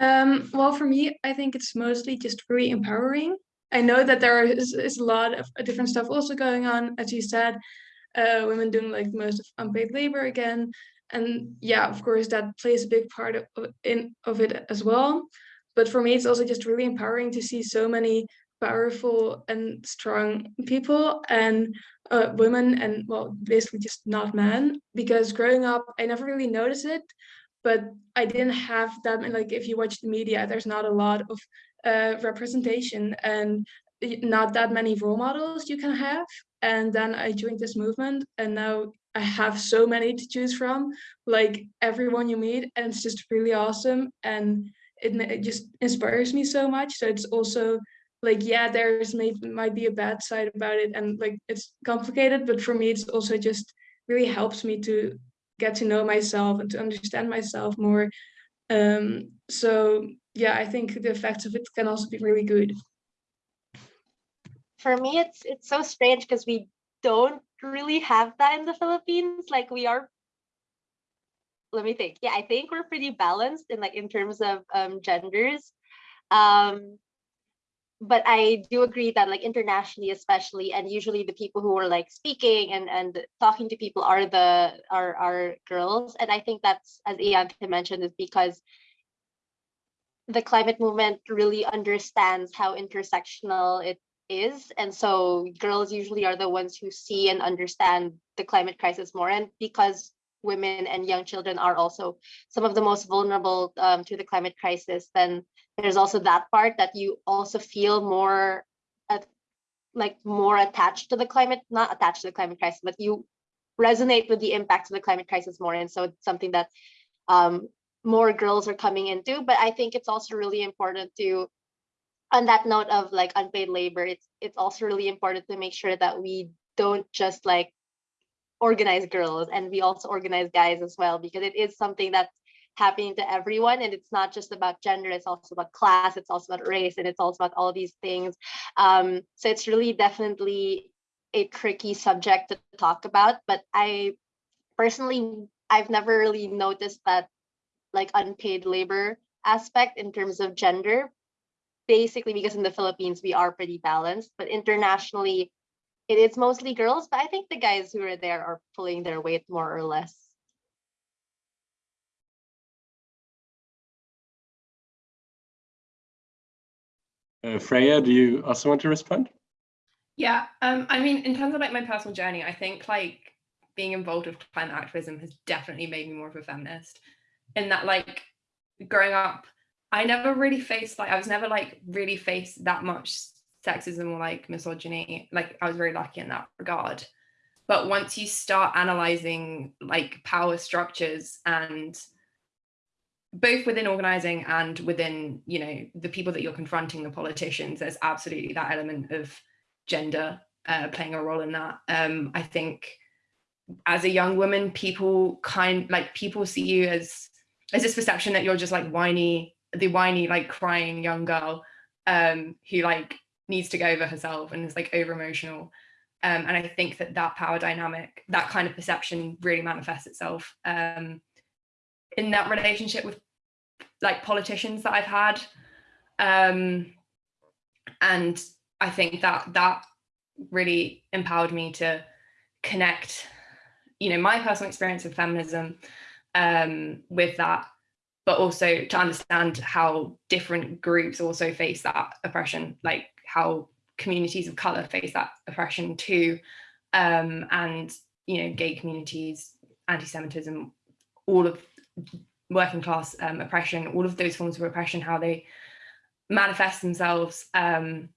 Um, well, for me, I think it's mostly just very empowering. I know that there is, is a lot of different stuff also going on, as you said, uh, women doing like most of unpaid labor again. And yeah, of course, that plays a big part of, in, of it as well. But for me, it's also just really empowering to see so many powerful and strong people and uh, women and well, basically just not men, because growing up, I never really noticed it but I didn't have that. Like if you watch the media, there's not a lot of uh, representation and not that many role models you can have. And then I joined this movement, and now I have so many to choose from, like everyone you meet, and it's just really awesome. And it, it just inspires me so much. So it's also like, yeah, there's may, might be a bad side about it, and like it's complicated, but for me, it's also just really helps me to get to know myself and to understand myself more. Um, so yeah, I think the effects of it can also be really good. For me, it's it's so strange because we don't really have that in the Philippines. Like we are, let me think. Yeah, I think we're pretty balanced in like in terms of um, genders. Um, but I do agree that like internationally, especially, and usually the people who are like speaking and and talking to people are the are are girls, and I think that's as Ian mentioned is because the climate movement really understands how intersectional it is, and so girls usually are the ones who see and understand the climate crisis more, and because women and young children are also some of the most vulnerable um, to the climate crisis, then there's also that part that you also feel more at, like more attached to the climate, not attached to the climate crisis, but you resonate with the impacts of the climate crisis more. And so it's something that um, more girls are coming into. But I think it's also really important to, on that note of like unpaid labor, it's it's also really important to make sure that we don't just like organize girls and we also organize guys as well because it is something that's happening to everyone and it's not just about gender it's also about class it's also about race and it's also about all these things. Um, so it's really definitely a tricky subject to talk about but i personally i've never really noticed that like unpaid labor aspect in terms of gender. Basically because in the philippines we are pretty balanced but internationally it is mostly girls but i think the guys who are there are pulling their weight more or less Uh, Freya, do you also want to respond? Yeah, um, I mean, in terms of like my personal journey, I think like being involved with climate activism has definitely made me more of a feminist. In that, like, growing up, I never really faced like I was never like really faced that much sexism or like misogyny. Like, I was very lucky in that regard. But once you start analyzing like power structures and both within organizing and within you know the people that you're confronting the politicians there's absolutely that element of gender uh, playing a role in that um, i think as a young woman people kind like people see you as as this perception that you're just like whiny the whiny like crying young girl um, who like needs to go over herself and is like over emotional um, and i think that that power dynamic that kind of perception really manifests itself um, in that relationship with like politicians that I've had. Um, and I think that that really empowered me to connect, you know, my personal experience of feminism um, with that, but also to understand how different groups also face that oppression, like how communities of color face that oppression too. Um, and, you know, gay communities, anti-Semitism, all of working class um, oppression, all of those forms of oppression, how they manifest themselves um,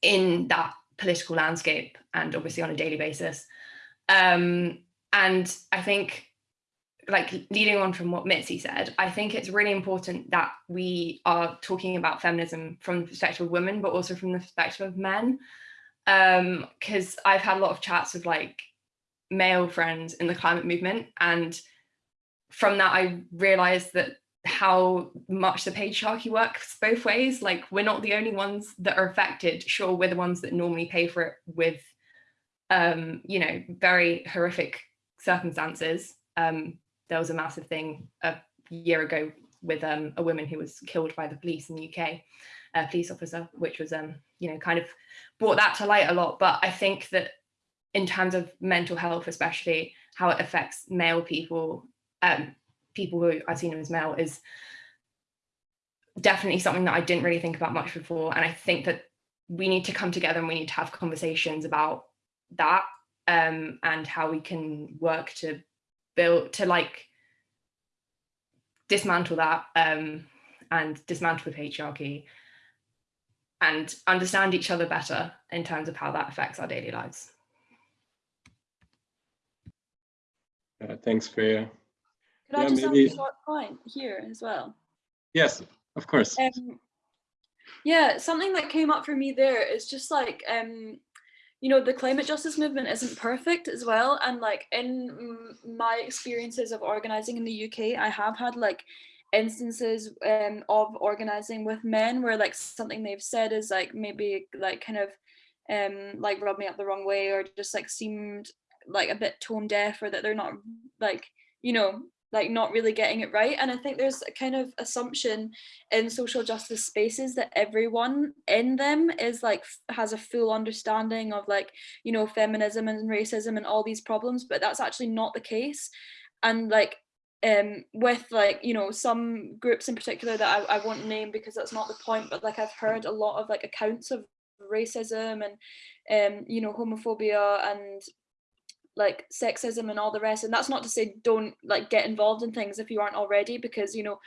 in that political landscape and obviously on a daily basis. Um, and I think like leading on from what Mitzi said, I think it's really important that we are talking about feminism from the perspective of women, but also from the perspective of men. Because um, I've had a lot of chats with like male friends in the climate movement and from that, I realized that how much the patriarchy works both ways. Like we're not the only ones that are affected. Sure, we're the ones that normally pay for it with, um, you know, very horrific circumstances. Um, there was a massive thing a year ago with um, a woman who was killed by the police in the UK, a police officer, which was, um, you know, kind of brought that to light a lot. But I think that in terms of mental health, especially how it affects male people um, people who I've seen as male is definitely something that I didn't really think about much before. And I think that we need to come together and we need to have conversations about that um, and how we can work to build, to like dismantle that um, and dismantle the patriarchy and understand each other better in terms of how that affects our daily lives. Uh, thanks, Freya. Could I just maybe- add a short point here as well? Yes, of course. Um, yeah, something that came up for me there is just like, um, you know, the climate justice movement isn't perfect as well. And like in my experiences of organizing in the UK, I have had like instances um, of organizing with men where like something they've said is like maybe like kind of um, like rubbed me up the wrong way or just like seemed like a bit tone deaf or that they're not like, you know, like not really getting it right. And I think there's a kind of assumption in social justice spaces that everyone in them is like has a full understanding of like, you know, feminism and racism and all these problems, but that's actually not the case. And like um with like you know some groups in particular that I, I won't name because that's not the point but like I've heard a lot of like accounts of racism and um you know homophobia and like sexism and all the rest. And that's not to say don't like get involved in things if you aren't already because you know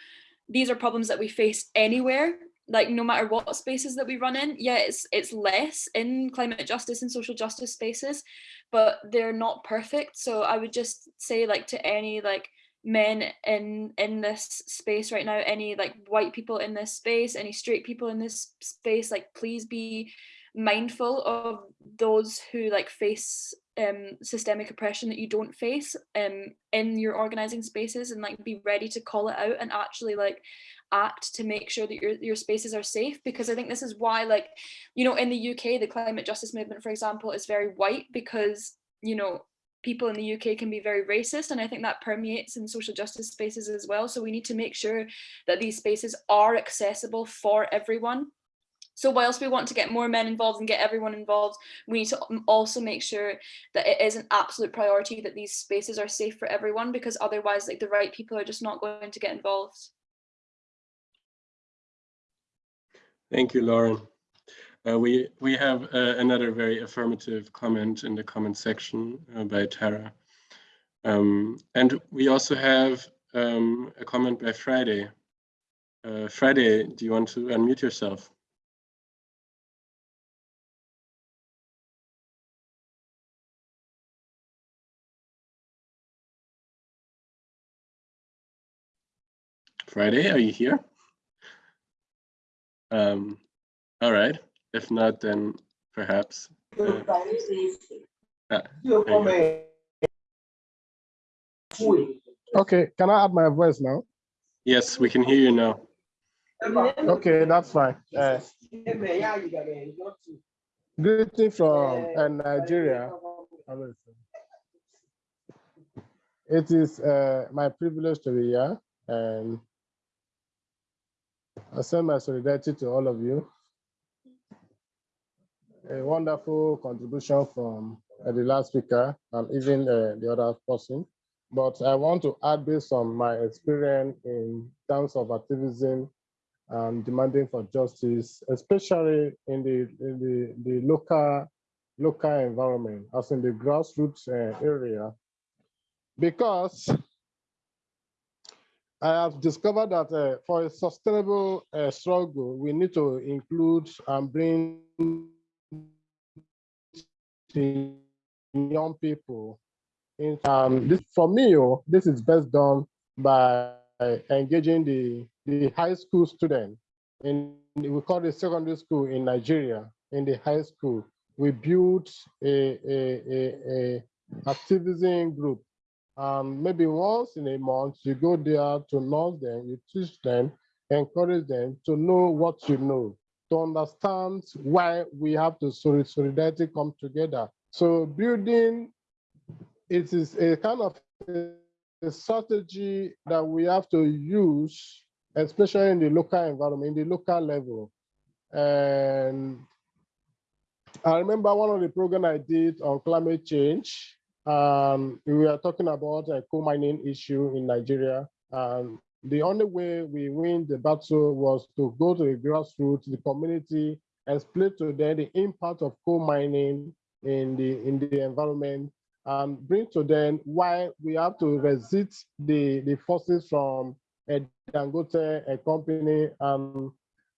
these are problems that we face anywhere. Like no matter what spaces that we run in yeah it's it's less in climate justice and social justice spaces but they're not perfect. So i would just say like to any like men in in this space right now any like white people in this space any straight people in this space like please be mindful of those who like face um systemic oppression that you don't face um in your organizing spaces and like be ready to call it out and actually like act to make sure that your your spaces are safe. Because i think this is why like you know in the uk the climate justice movement for example is very white because you know people in the UK can be very racist and I think that permeates in social justice spaces as well. So we need to make sure that these spaces are accessible for everyone so whilst we want to get more men involved and get everyone involved, we need to also make sure that it is an absolute priority that these spaces are safe for everyone because otherwise like the right people are just not going to get involved. Thank you, Lauren. Uh, we we have uh, another very affirmative comment in the comment section uh, by Tara. Um, and we also have um, a comment by Friday. Uh, Friday, do you want to unmute yourself? Friday, are you here? Um, all right. If not, then perhaps. uh, ah, there you go. Okay, can I add my voice now? Yes, we can hear you now. Okay, that's fine. Uh, greeting from uh, Nigeria. It is uh, my privilege to be here and I send my solidarity to all of you. A wonderful contribution from uh, the last speaker and even uh, the other person. But I want to add based on my experience in terms of activism and demanding for justice, especially in the, in the, the local, local environment, as in the grassroots uh, area. Because I have discovered that uh, for a sustainable uh, struggle, we need to include and bring young people. In, um, this, for me, oh, this is best done by engaging the, the high school student. In, we call it secondary school in Nigeria, in the high school. We built a, a, a, a activism group um, maybe once in a month, you go there to nurse them, you teach them, encourage them to know what you know, to understand why we have to solidarity come together. So building, it is a kind of a, strategy that we have to use, especially in the local environment, in the local level. And I remember one of the programs I did on climate change, um, we are talking about a coal mining issue in Nigeria. Um, the only way we win the battle was to go to the grassroots, the community, and explain to them the impact of coal mining in the in the environment, and bring to them why we have to resist the the forces from a Dangote a company, and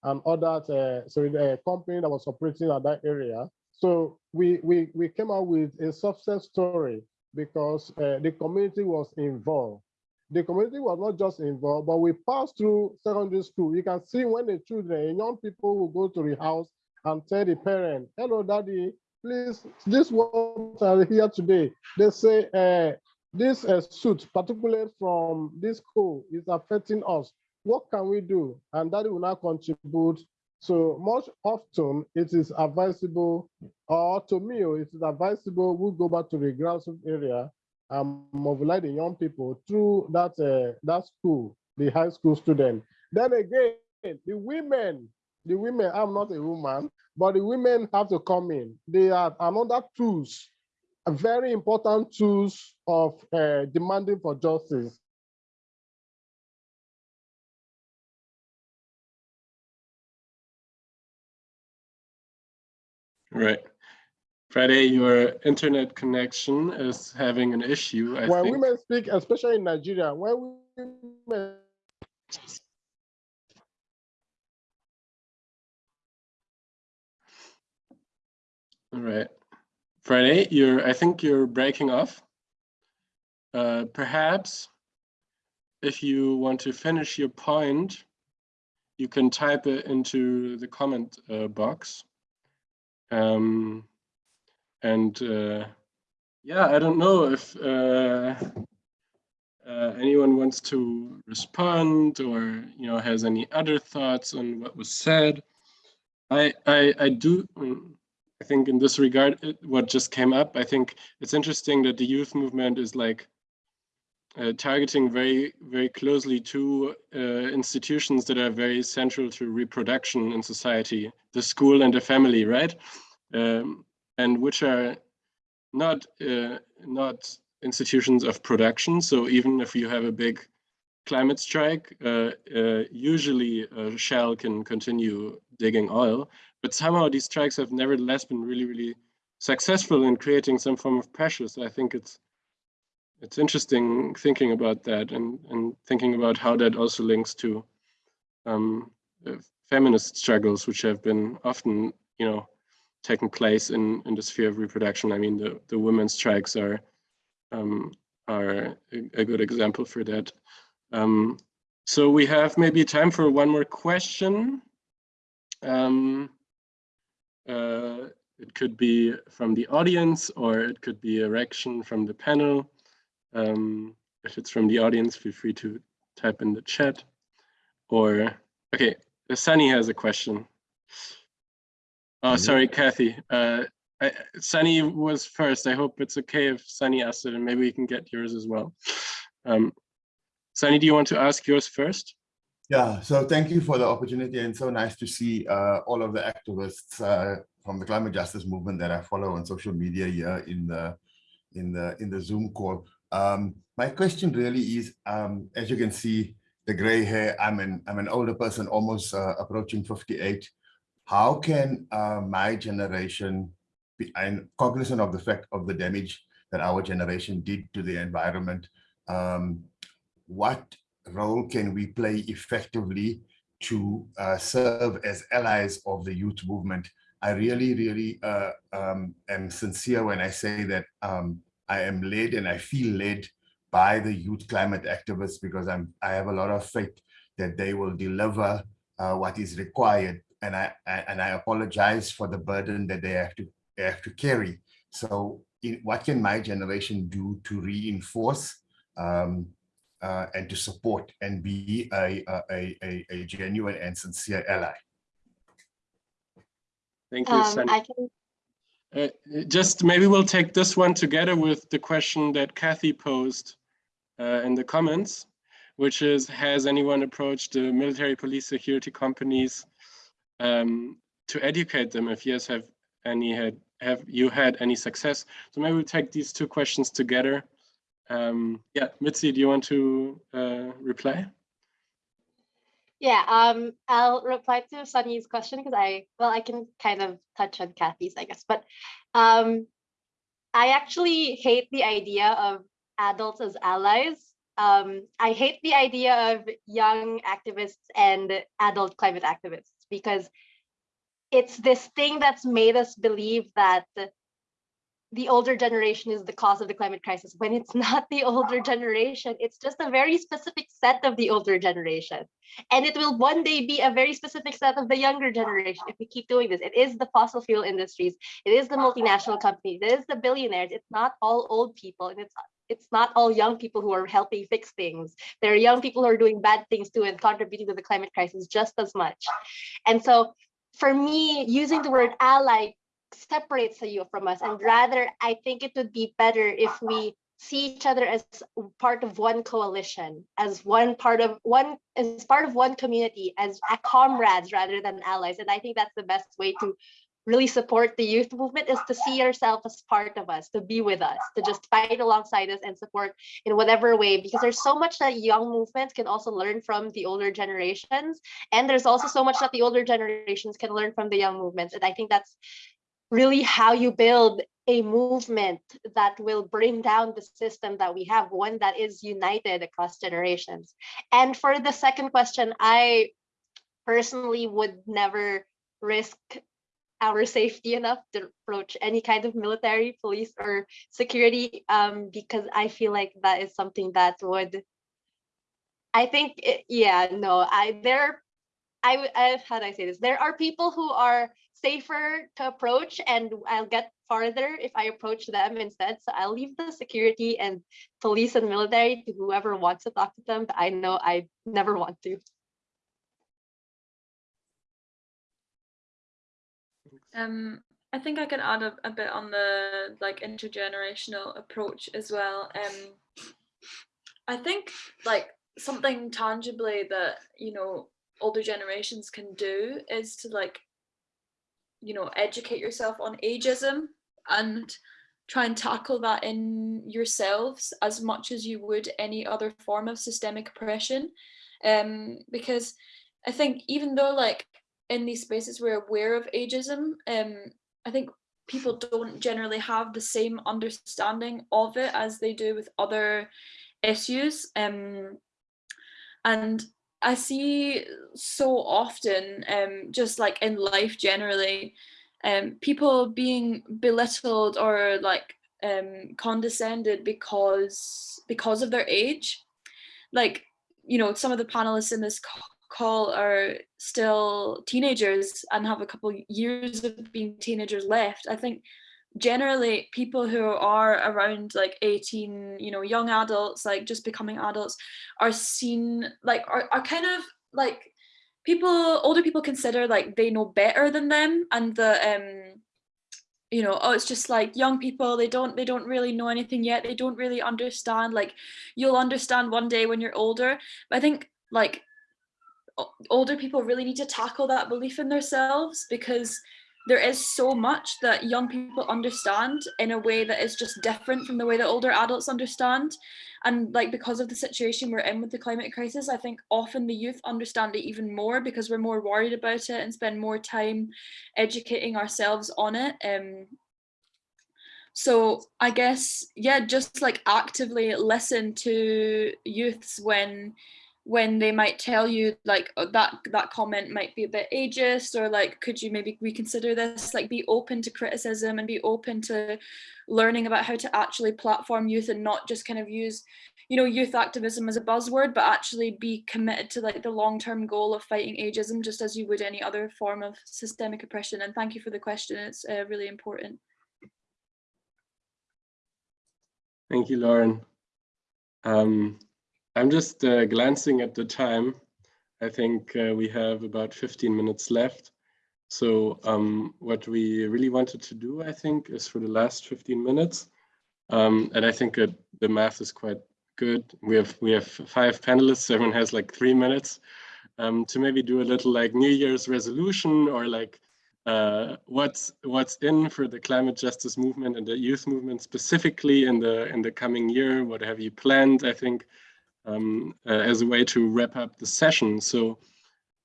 and others, uh, so a company that was operating at that area. So we we we came out with a success story because uh, the community was involved. The community was not just involved, but we passed through secondary school. You can see when the children, young people will go to the house and tell the parent, hello, daddy, please, this what are here today. They say uh, this uh, suit, particularly from this school, is affecting us. What can we do? And daddy will now contribute. So much often it is advisable, or to me, it is advisable we go back to the grassroots area and mobilize the young people through that uh, that school, the high school student. Then again, the women, the women, I'm not a woman, but the women have to come in. They are another tools, a very important tools of uh, demanding for justice. Right. Friday, your internet connection is having an issue, I when think. women speak, especially in Nigeria, when women All right. Friday, you're, I think you're breaking off. Uh, perhaps if you want to finish your point, you can type it into the comment uh, box. Um, and uh, yeah, I don't know if uh, uh, anyone wants to respond or you know has any other thoughts on what was said. I I, I do. mm, I think in this regard, it, what just came up, I think it's interesting that the youth movement is like uh, targeting very, very closely to uh, institutions that are very central to reproduction in society, the school and the family, right? Um, and which are not uh, not institutions of production. So even if you have a big climate strike, uh, uh, usually uh, Shell can continue digging oil, but somehow these strikes have nevertheless been really, really successful in creating some form of pressure. So I think it's it's interesting thinking about that and and thinking about how that also links to um, uh, feminist struggles, which have been often, you know, taking place in in the sphere of reproduction. I mean, the the women's strikes are um, are a, a good example for that. Um, so we have maybe time for one more question. Um, uh, it could be from the audience or it could be a reaction from the panel. Um, if it's from the audience, feel free to type in the chat. Or, okay, Sunny has a question. Oh, sorry, Kathy. Uh, I, Sunny was first. I hope it's okay if Sunny asks it and maybe we can get yours as well. Um, Sunny, do you want to ask yours first? Yeah, so thank you for the opportunity and so nice to see uh, all of the activists uh, from the climate justice movement that I follow on social media here in the in the in the Zoom call. Um, my question really is, um, as you can see, the gray hair. I'm an I'm an older person, almost uh, approaching 58. How can uh, my generation be I'm cognizant of the fact of the damage that our generation did to the environment? Um, what role can we play effectively to uh, serve as allies of the youth movement? I really, really uh, um, am sincere when I say that um, I am led and I feel led by the youth climate activists because I'm I have a lot of faith that they will deliver uh, what is required. And I, I, and I apologize for the burden that they have to they have to carry. So in, what can my generation do to reinforce um, uh, and to support and be a, a, a, a genuine and sincere ally? Thank you, Um, I can, Uh, just maybe we'll take this one together with the question that Kathy posed uh, in the comments, which is, has anyone approached the military police security companies um, to educate them? If yes, have any had have you had any success? So maybe we'll take these two questions together. Um, yeah, Mitzi, do you want to uh, reply? Yeah, um, I'll reply to Sunny's question because I, well, I can kind of touch on Kathy's, I guess, but um, I actually hate the idea of adults as allies. Um, I hate the idea of young activists and adult climate activists because it's this thing that's made us believe that the older generation is the cause of the climate crisis. When it's not the older generation it's just a very specific set of the older generation. And it will one day be a very specific set of the younger generation if we keep doing this. It is the fossil fuel industries. It is the multinational companies. It is the billionaires. It's not all old people and it's it's not all young people who are helping fix things. There are young people who are doing bad things too and contributing to the climate crisis just as much. And so for me using the word ally separates you from us. And rather i think it would be better if we see each other as part of one coalition as one part of one as part of one community as comrades rather than allies. And i think that's the best way to really support the youth movement is to see yourself as part of us to be with us to just fight alongside us and support in whatever way. Because there's so much that young movements can also learn from the older generations. And there's also so much that the older generations can learn from the young movements. And i think that's really how you build a movement that will bring down the system that we have, one that is united across generations. And for the second question, I personally would never risk our safety enough to approach any kind of military, police, or security um, because I feel like that is something that would, I think, it, yeah, no, I there, I, I how do I say this? There are people who are safer to approach and I'll get farther if I approach them instead. So I'll leave the security and police and military to whoever wants to talk to them, but I know I never want to. Um, I think I can add a, a bit on the like intergenerational approach as well. Um, I think like something tangibly that you know older generations can do is to like you know, educate yourself on ageism and try and tackle that in yourselves as much as you would any other form of systemic oppression. Um, because I think even though like in these spaces we're aware of ageism, um, I think people don't generally have the same understanding of it as they do with other issues. Um, and I see so often, um, just like in life generally, um, people being belittled or like um, condescended because because of their age. Like, you know, some of the panelists in this call are still teenagers and have a couple years of being teenagers left. I think generally people who are around like 18 you know young adults like just becoming adults are seen like are, are kind of like people older people consider like they know better than them and the um you know oh it's just like young people they don't they don't really know anything yet they don't really understand like you'll understand one day when you're older. But i think like older people really need to tackle that belief in themselves because there is so much that young people understand in a way that is just different from the way that older adults understand. And like because of the situation we're in with the climate crisis i think often the youth understand it even more because we're more worried about it and spend more time educating ourselves on it um so i guess yeah just like actively listen to youths when when they might tell you like oh, that that comment might be a bit ageist or like could you maybe reconsider this? Like be open to criticism and be open to learning about how to actually platform youth and not just kind of use you know youth activism as a buzzword but actually be committed to like the long-term goal of fighting ageism just as you would any other form of systemic oppression. And thank you for the question. It's uh, really important. Thank you lauren. Um, I'm just uh, glancing at the time. I think uh, we have about 15 minutes left. So um, what we really wanted to do, I think, is for the last 15 minutes. Um, and I think uh, the math is quite good. We have we have five panelists. Everyone has like three minutes um, to maybe do a little like New Year's resolution or like uh, what's what's in for the climate justice movement and the youth movement specifically in the in the coming year. What have you planned? I think um, uh, as a way to wrap up the session. So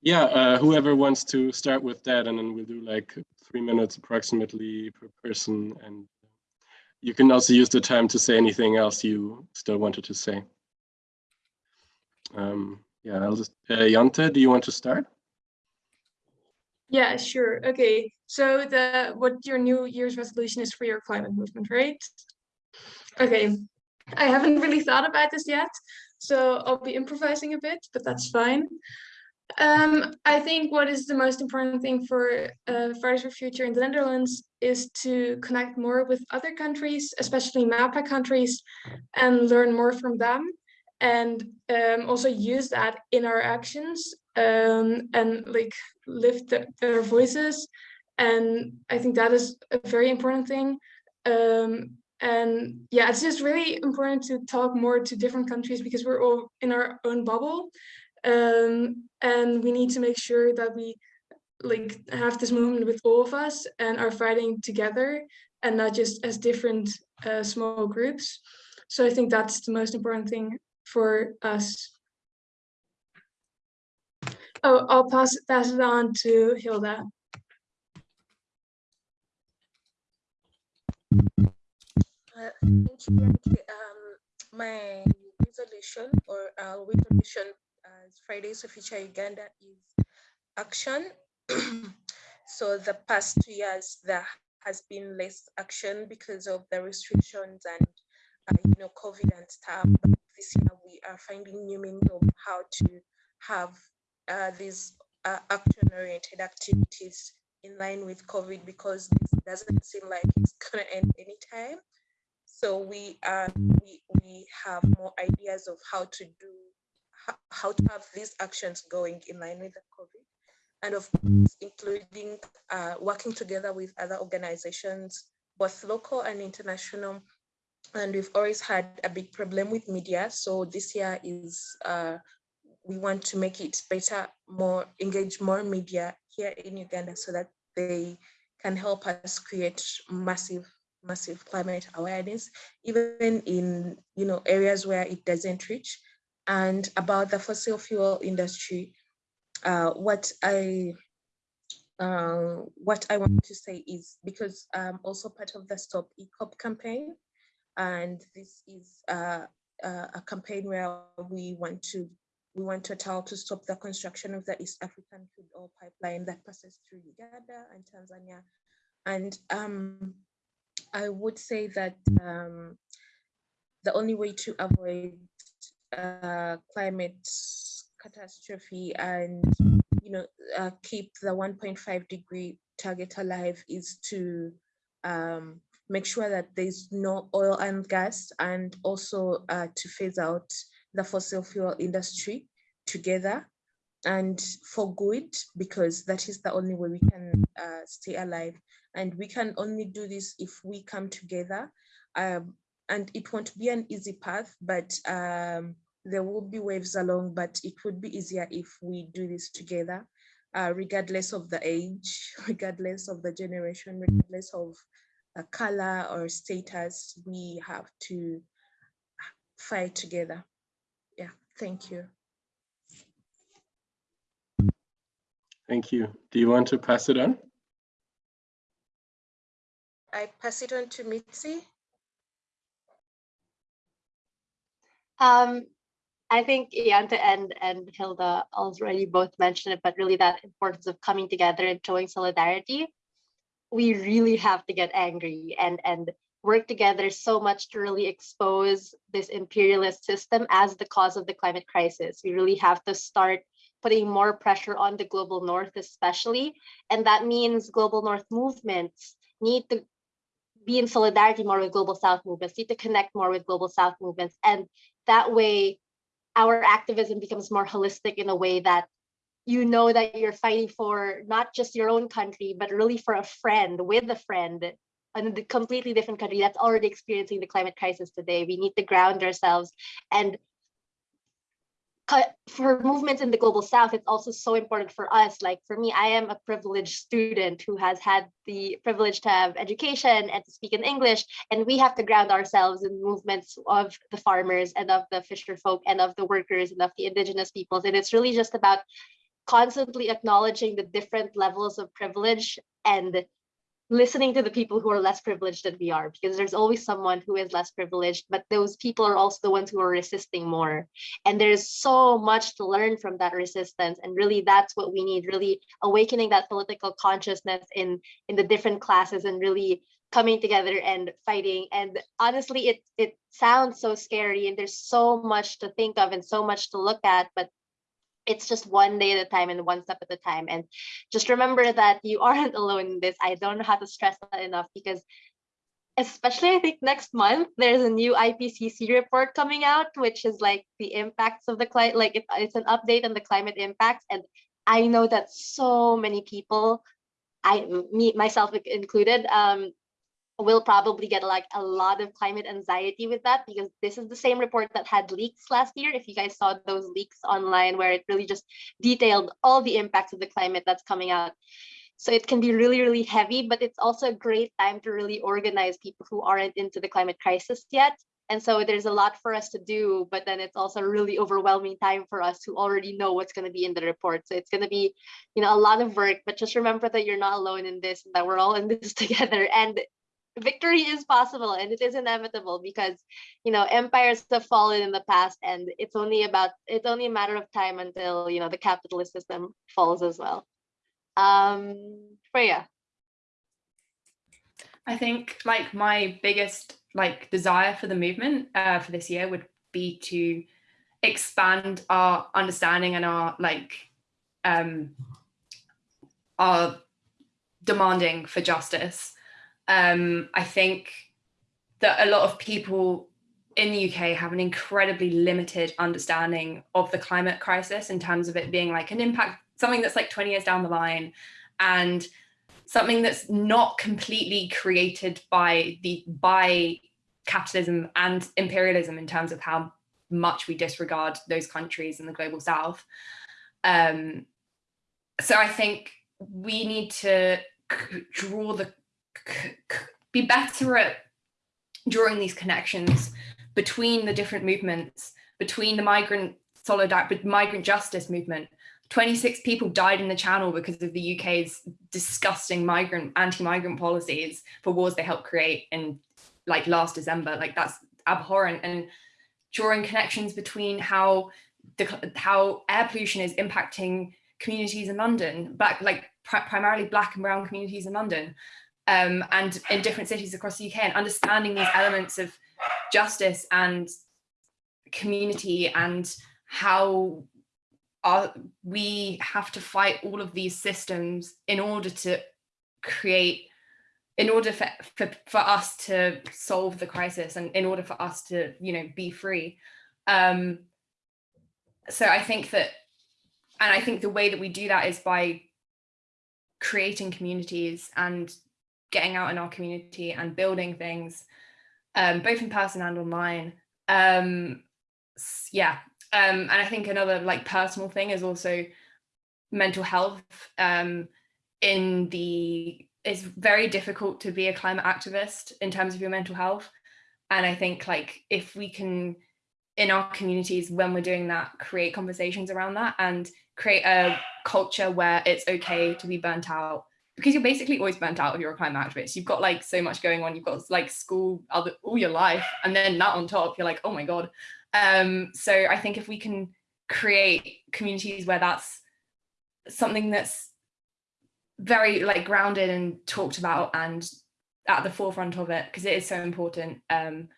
yeah, uh, whoever wants to start with that, and then we'll do like three minutes approximately per person. And you can also use the time to say anything else you still wanted to say. um, yeah, I'll just, uh, Jante, do you want to start? Yeah, sure. Okay. So the what your New Year's resolution is for your climate movement, right? Okay. I haven't really thought about this yet, so I'll be improvising a bit, but that's fine. Um, I think what is the most important thing for uh, Fridays for Future in the Netherlands is to connect more with other countries, especially MAPA countries, and learn more from them, and um, also use that in our actions um, and like lift the, their voices. And I think that is a very important thing. Um, and yeah, it's just really important to talk more to different countries because we're all in our own bubble um, and we need to make sure that we like have this movement with all of us and are fighting together and not just as different uh, small groups. So I think that's the most important thing for us. Oh, I'll pass, pass it on to Hilda. Uh. Um, my resolution or uh, resolution as Fridays of Future Uganda is action. so the past two years there has been less action because of the restrictions and uh, you know COVID and stuff. But this year we are finding new means of how to have uh, these uh, action-oriented activities in line with COVID because this doesn't seem like it's gonna end anytime. So we we we have more ideas of how to do how to have these actions going in line with the COVID. And of course, including uh, working together with other organizations, both local and international. And we've always had a big problem with media. So this year is, uh, we want to make it better, more engage more media here in Uganda so that they can help us create massive massive climate awareness, even in you know areas where it doesn't reach and about the fossil fuel industry, uh, what I uh, what I want to say is because I'm also part of the Stop EACOP campaign, and this is uh, a campaign where we want to we want Total to stop the construction of the East African crude oil pipeline that passes through Uganda and Tanzania. And um, I would say that um, the only way to avoid uh, climate catastrophe and you know uh, keep the 1.5 degree target alive is to um, make sure that there's no oil and gas and also uh, to phase out the fossil fuel industry together and for good because that is the only way we can uh, stay alive and we can only do this if we come together um, and it won't be an easy path, but um, there will be waves along, but it would be easier if we do this together, uh, regardless of the age, regardless of the generation, regardless of color or status, we have to fight together. Yeah, thank you. Thank you. Do you want to pass it on? I pass it on to Mitzi. Um, I think Jante and, and Hilda already both mentioned it, but really that importance of coming together and showing solidarity. We really have to get angry and, and work together so much to really expose this imperialist system as the cause of the climate crisis. We really have to start putting more pressure on the global north especially. And that means global north movements need to be in solidarity more with global south movements, need to connect more with global south movements. And that way our activism becomes more holistic in a way that you know that you're fighting for not just your own country, but really for a friend with a friend in a completely different country that's already experiencing the climate crisis today. We need to ground ourselves and for movements in the global south it's also so important for us. Like for me i am a privileged student who has had the privilege to have education and to speak in english and we have to ground ourselves in movements of the farmers and of the fisher folk and of the workers and of the indigenous peoples. And it's really just about constantly acknowledging the different levels of privilege and listening to the people who are less privileged than we are because there's always someone who is less privileged but those people are also the ones who are resisting more. And there's so much to learn from that resistance and really that's what we need really awakening that political consciousness in in the different classes and really coming together and fighting. And honestly it it sounds so scary and there's so much to think of and so much to look at but it's just one day at a time and one step at a time. And just remember that you aren't alone in this. I don't know how to stress that enough because especially i think next month there's a new ipcc report coming out which is like the impacts of the climate like it, it's an update on the climate impacts. And i know that so many people i me myself included um will probably get like a lot of climate anxiety with that because this is the same report that had leaks last year. If you guys saw those leaks online where it really just detailed all the impacts of the climate that's coming out. So it can be really, really heavy, but it's also a great time to really organize people who aren't into the climate crisis yet. And so there's a lot for us to do, but then it's also a really overwhelming time for us who already know what's going to be in the report. So it's going to be, you know, a lot of work, but just remember that you're not alone in this, and that we're all in this together. And victory is possible and it is inevitable because you know empires have fallen in the past and it's only about it's only a matter of time until you know the capitalist system falls as well. Um freya. I think like my biggest like desire for the movement uh, for this year would be to expand our understanding and our like um our demanding for justice um, I think that a lot of people in the UK have an incredibly limited understanding of the climate crisis in terms of it being like an impact, something that's like 20 years down the line and something that's not completely created by the by capitalism and imperialism in terms of how much we disregard those countries in the global south. Um, so I think we need to draw the be better at drawing these connections between the different movements, between the migrant solidarity, migrant justice movement. 26 people died in the channel because of the UK's disgusting migrant, anti-migrant policies for wars they helped create in like last December. Like that's abhorrent and drawing connections between how the how air pollution is impacting communities in London, black like pr primarily black and brown communities in London, um, and in different cities across the UK and understanding these elements of justice and community and how our, we have to fight all of these systems in order to create in order for, for, for us to solve the crisis and in order for us to you know be free. Um so i think that and i think the way that we do that is by creating communities and getting out in our community and building things, um, both in person and online. Um, yeah, um, and I think another like personal thing is also mental health. Um, in the it's very difficult to be a climate activist in terms of your mental health, and I think like if we can in our communities when we're doing that create conversations around that and create a culture where it's okay to be burnt out because you're basically always burnt out if you're a climate activist. You've got like so much going on. You've got like school other all your life, and then that on top, you're like, oh my god. Um, so I think if we can create communities where that's something that's very like grounded and talked about and at the forefront of it, because it is so important. Um,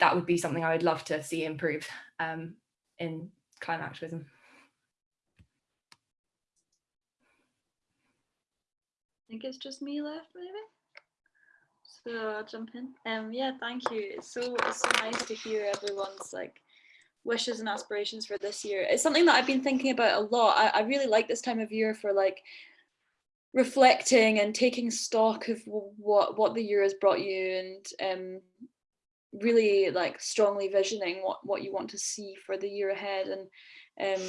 that would be something I would love to see improve um, in climate activism. Think it's just me left maybe. So I'll jump in. Um yeah, thank you. It's so it's so nice to hear everyone's like wishes and aspirations for this year. It's something that I've been thinking about a lot. I, I really like this time of year for like reflecting and taking stock of what what the year has brought you and um really like strongly visioning what what you want to see for the year ahead and um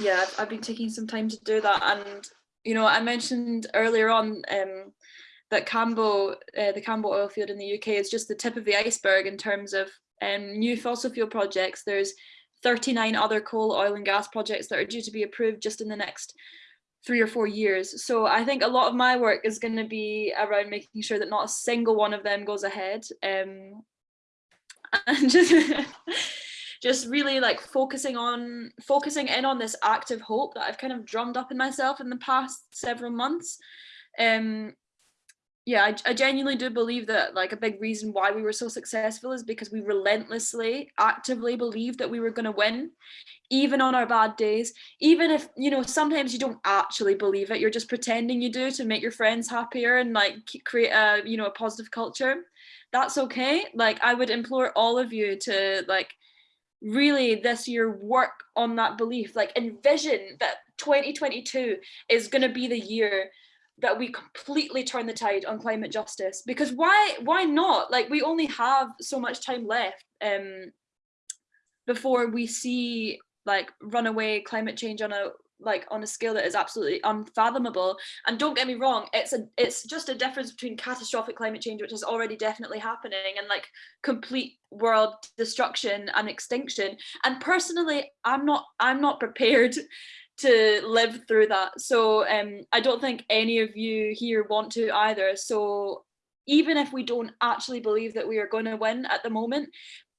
yeah I've, I've been taking some time to do that and you know, I mentioned earlier on um, that Cambo, uh, the Cambo oil field in the UK is just the tip of the iceberg in terms of um, new fossil fuel projects. There's 39 other coal, oil and gas projects that are due to be approved just in the next three or four years. So I think a lot of my work is going to be around making sure that not a single one of them goes ahead. Um, and just just really like focusing on focusing in on this active hope that I've kind of drummed up in myself in the past several months. Um, yeah, I, I genuinely do believe that like a big reason why we were so successful is because we relentlessly, actively believed that we were going to win, even on our bad days. Even if, you know, sometimes you don't actually believe it, you're just pretending you do to make your friends happier and like create a, you know, a positive culture. That's okay. Like I would implore all of you to like really this year work on that belief, like envision that 2022 is going to be the year that we completely turn the tide on climate justice. Because why why not? Like we only have so much time left um before we see like runaway climate change on a like on a scale that is absolutely unfathomable and don't get me wrong it's a it's just a difference between catastrophic climate change which is already definitely happening and like complete world destruction and extinction and personally i'm not i'm not prepared to live through that. So um, I don't think any of you here want to either. So even if we don't actually believe that we are going to win at the moment,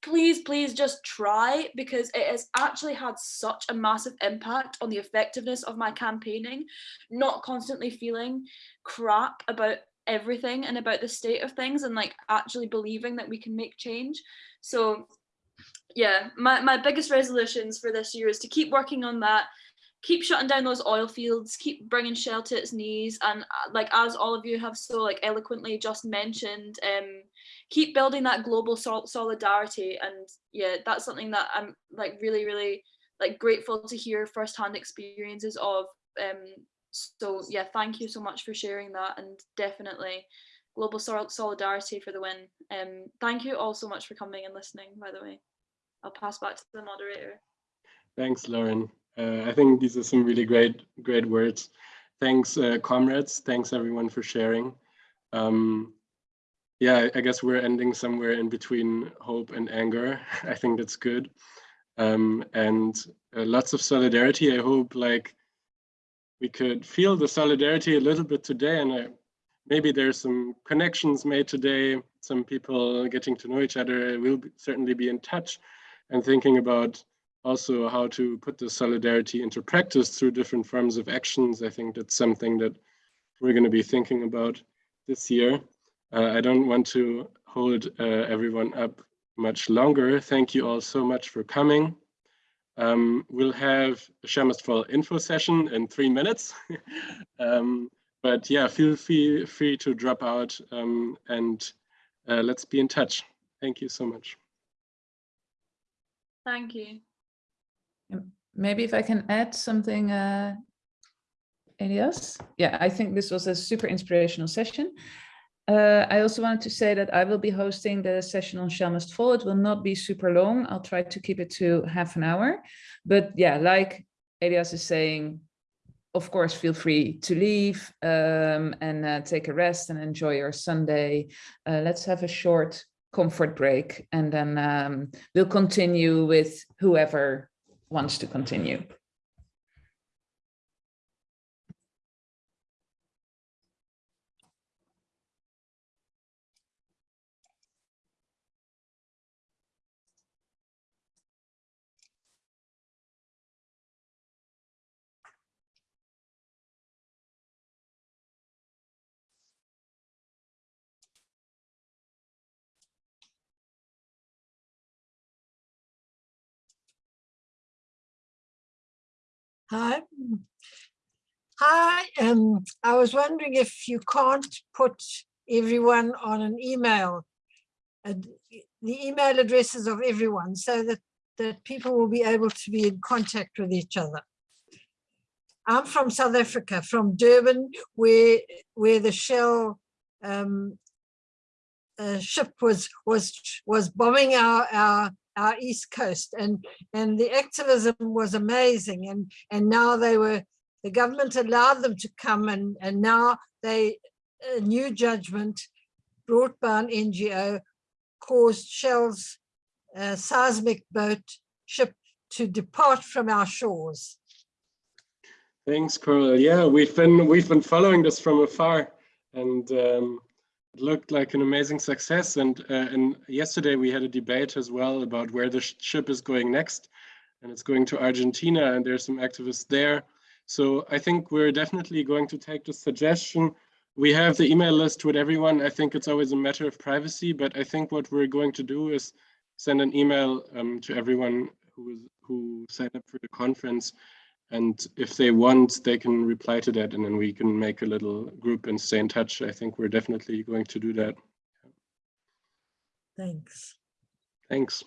please, please just try because it has actually had such a massive impact on the effectiveness of my campaigning, not constantly feeling crap about everything and about the state of things and like actually believing that we can make change. So yeah, my, my biggest resolutions for this year is to keep working on that, keep shutting down those oil fields, keep bringing Shell to its knees, and uh, like as all of you have so like eloquently just mentioned, um, keep building that global sol solidarity. And yeah, that's something that I'm like really, really like grateful to hear firsthand experiences of. Um, so yeah, thank you so much for sharing that, and definitely global sol solidarity for the win. Um, thank you all so much for coming and listening. By the way, I'll pass back to the moderator. Thanks, Lauren. Uh, I think these are some really great, great words. Thanks, uh, comrades. Thanks, everyone, for sharing. Um, yeah, I guess we're ending somewhere in between hope and anger. I think that's good. Um, and uh, lots of solidarity. I hope like we could feel the solidarity a little bit today and I, maybe there's some connections made today, some people getting to know each other. We'll be, certainly be in touch and thinking about also how to put the solidarity into practice through different forms of actions. I think that's something that we're going to be thinking about this year. Uh, I don't want to hold uh, everyone up much longer. Thank you all so much for coming. Um, we'll have a Shell Must Fall info session in three minutes. um, but yeah, feel free, free to drop out um, and uh, let's be in touch. Thank you so much. Thank you. Maybe if I can add something, uh, Elias? Yeah, I think this was a super inspirational session. Uh, I also wanted to say that I will be hosting the session on Shell Must Fall. It will not be super long. I'll try to keep it to half an hour. But yeah, like Elias is saying, of course, feel free to leave um, and uh, take a rest and enjoy your Sunday. Uh, let's have a short comfort break and then um, we'll continue with whoever wants to continue. Hi. Hi, um, I was wondering if you can't put everyone on an email, uh, the email addresses of everyone so that, that people will be able to be in contact with each other. I'm from South Africa, from Durban, where where the Shell um, uh, ship was was was bombing our our our east coast and and the activism was amazing and and now they were the government allowed them to come and and now they a new judgment brought by an ngo caused shell's uh, seismic boat ship to depart from our shores Thanks, Coral. Yeah, we've been we've been following this from afar, and um, it looked like an amazing success. And uh, and yesterday we had a debate as well about where the sh ship is going next, and it's going to Argentina, and there's some activists there. So I think we're definitely going to take the suggestion. We have the email list with everyone. I think it's always a matter of privacy, but I think what we're going to do is send an email um, to everyone who is who signed up for the conference and if they want, they can reply to that and then we can make a little group and stay in touch. I think we're definitely going to do that. Thanks. Thanks.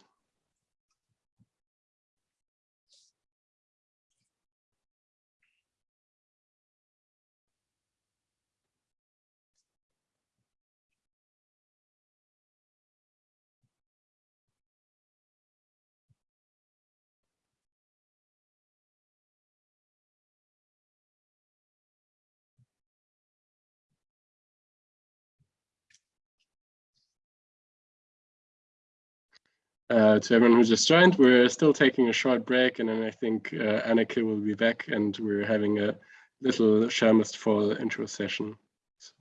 Uh, to everyone who just joined, we're still taking a short break and then I think uh, will be back and we're having a little Shell Must Fall intro session. So.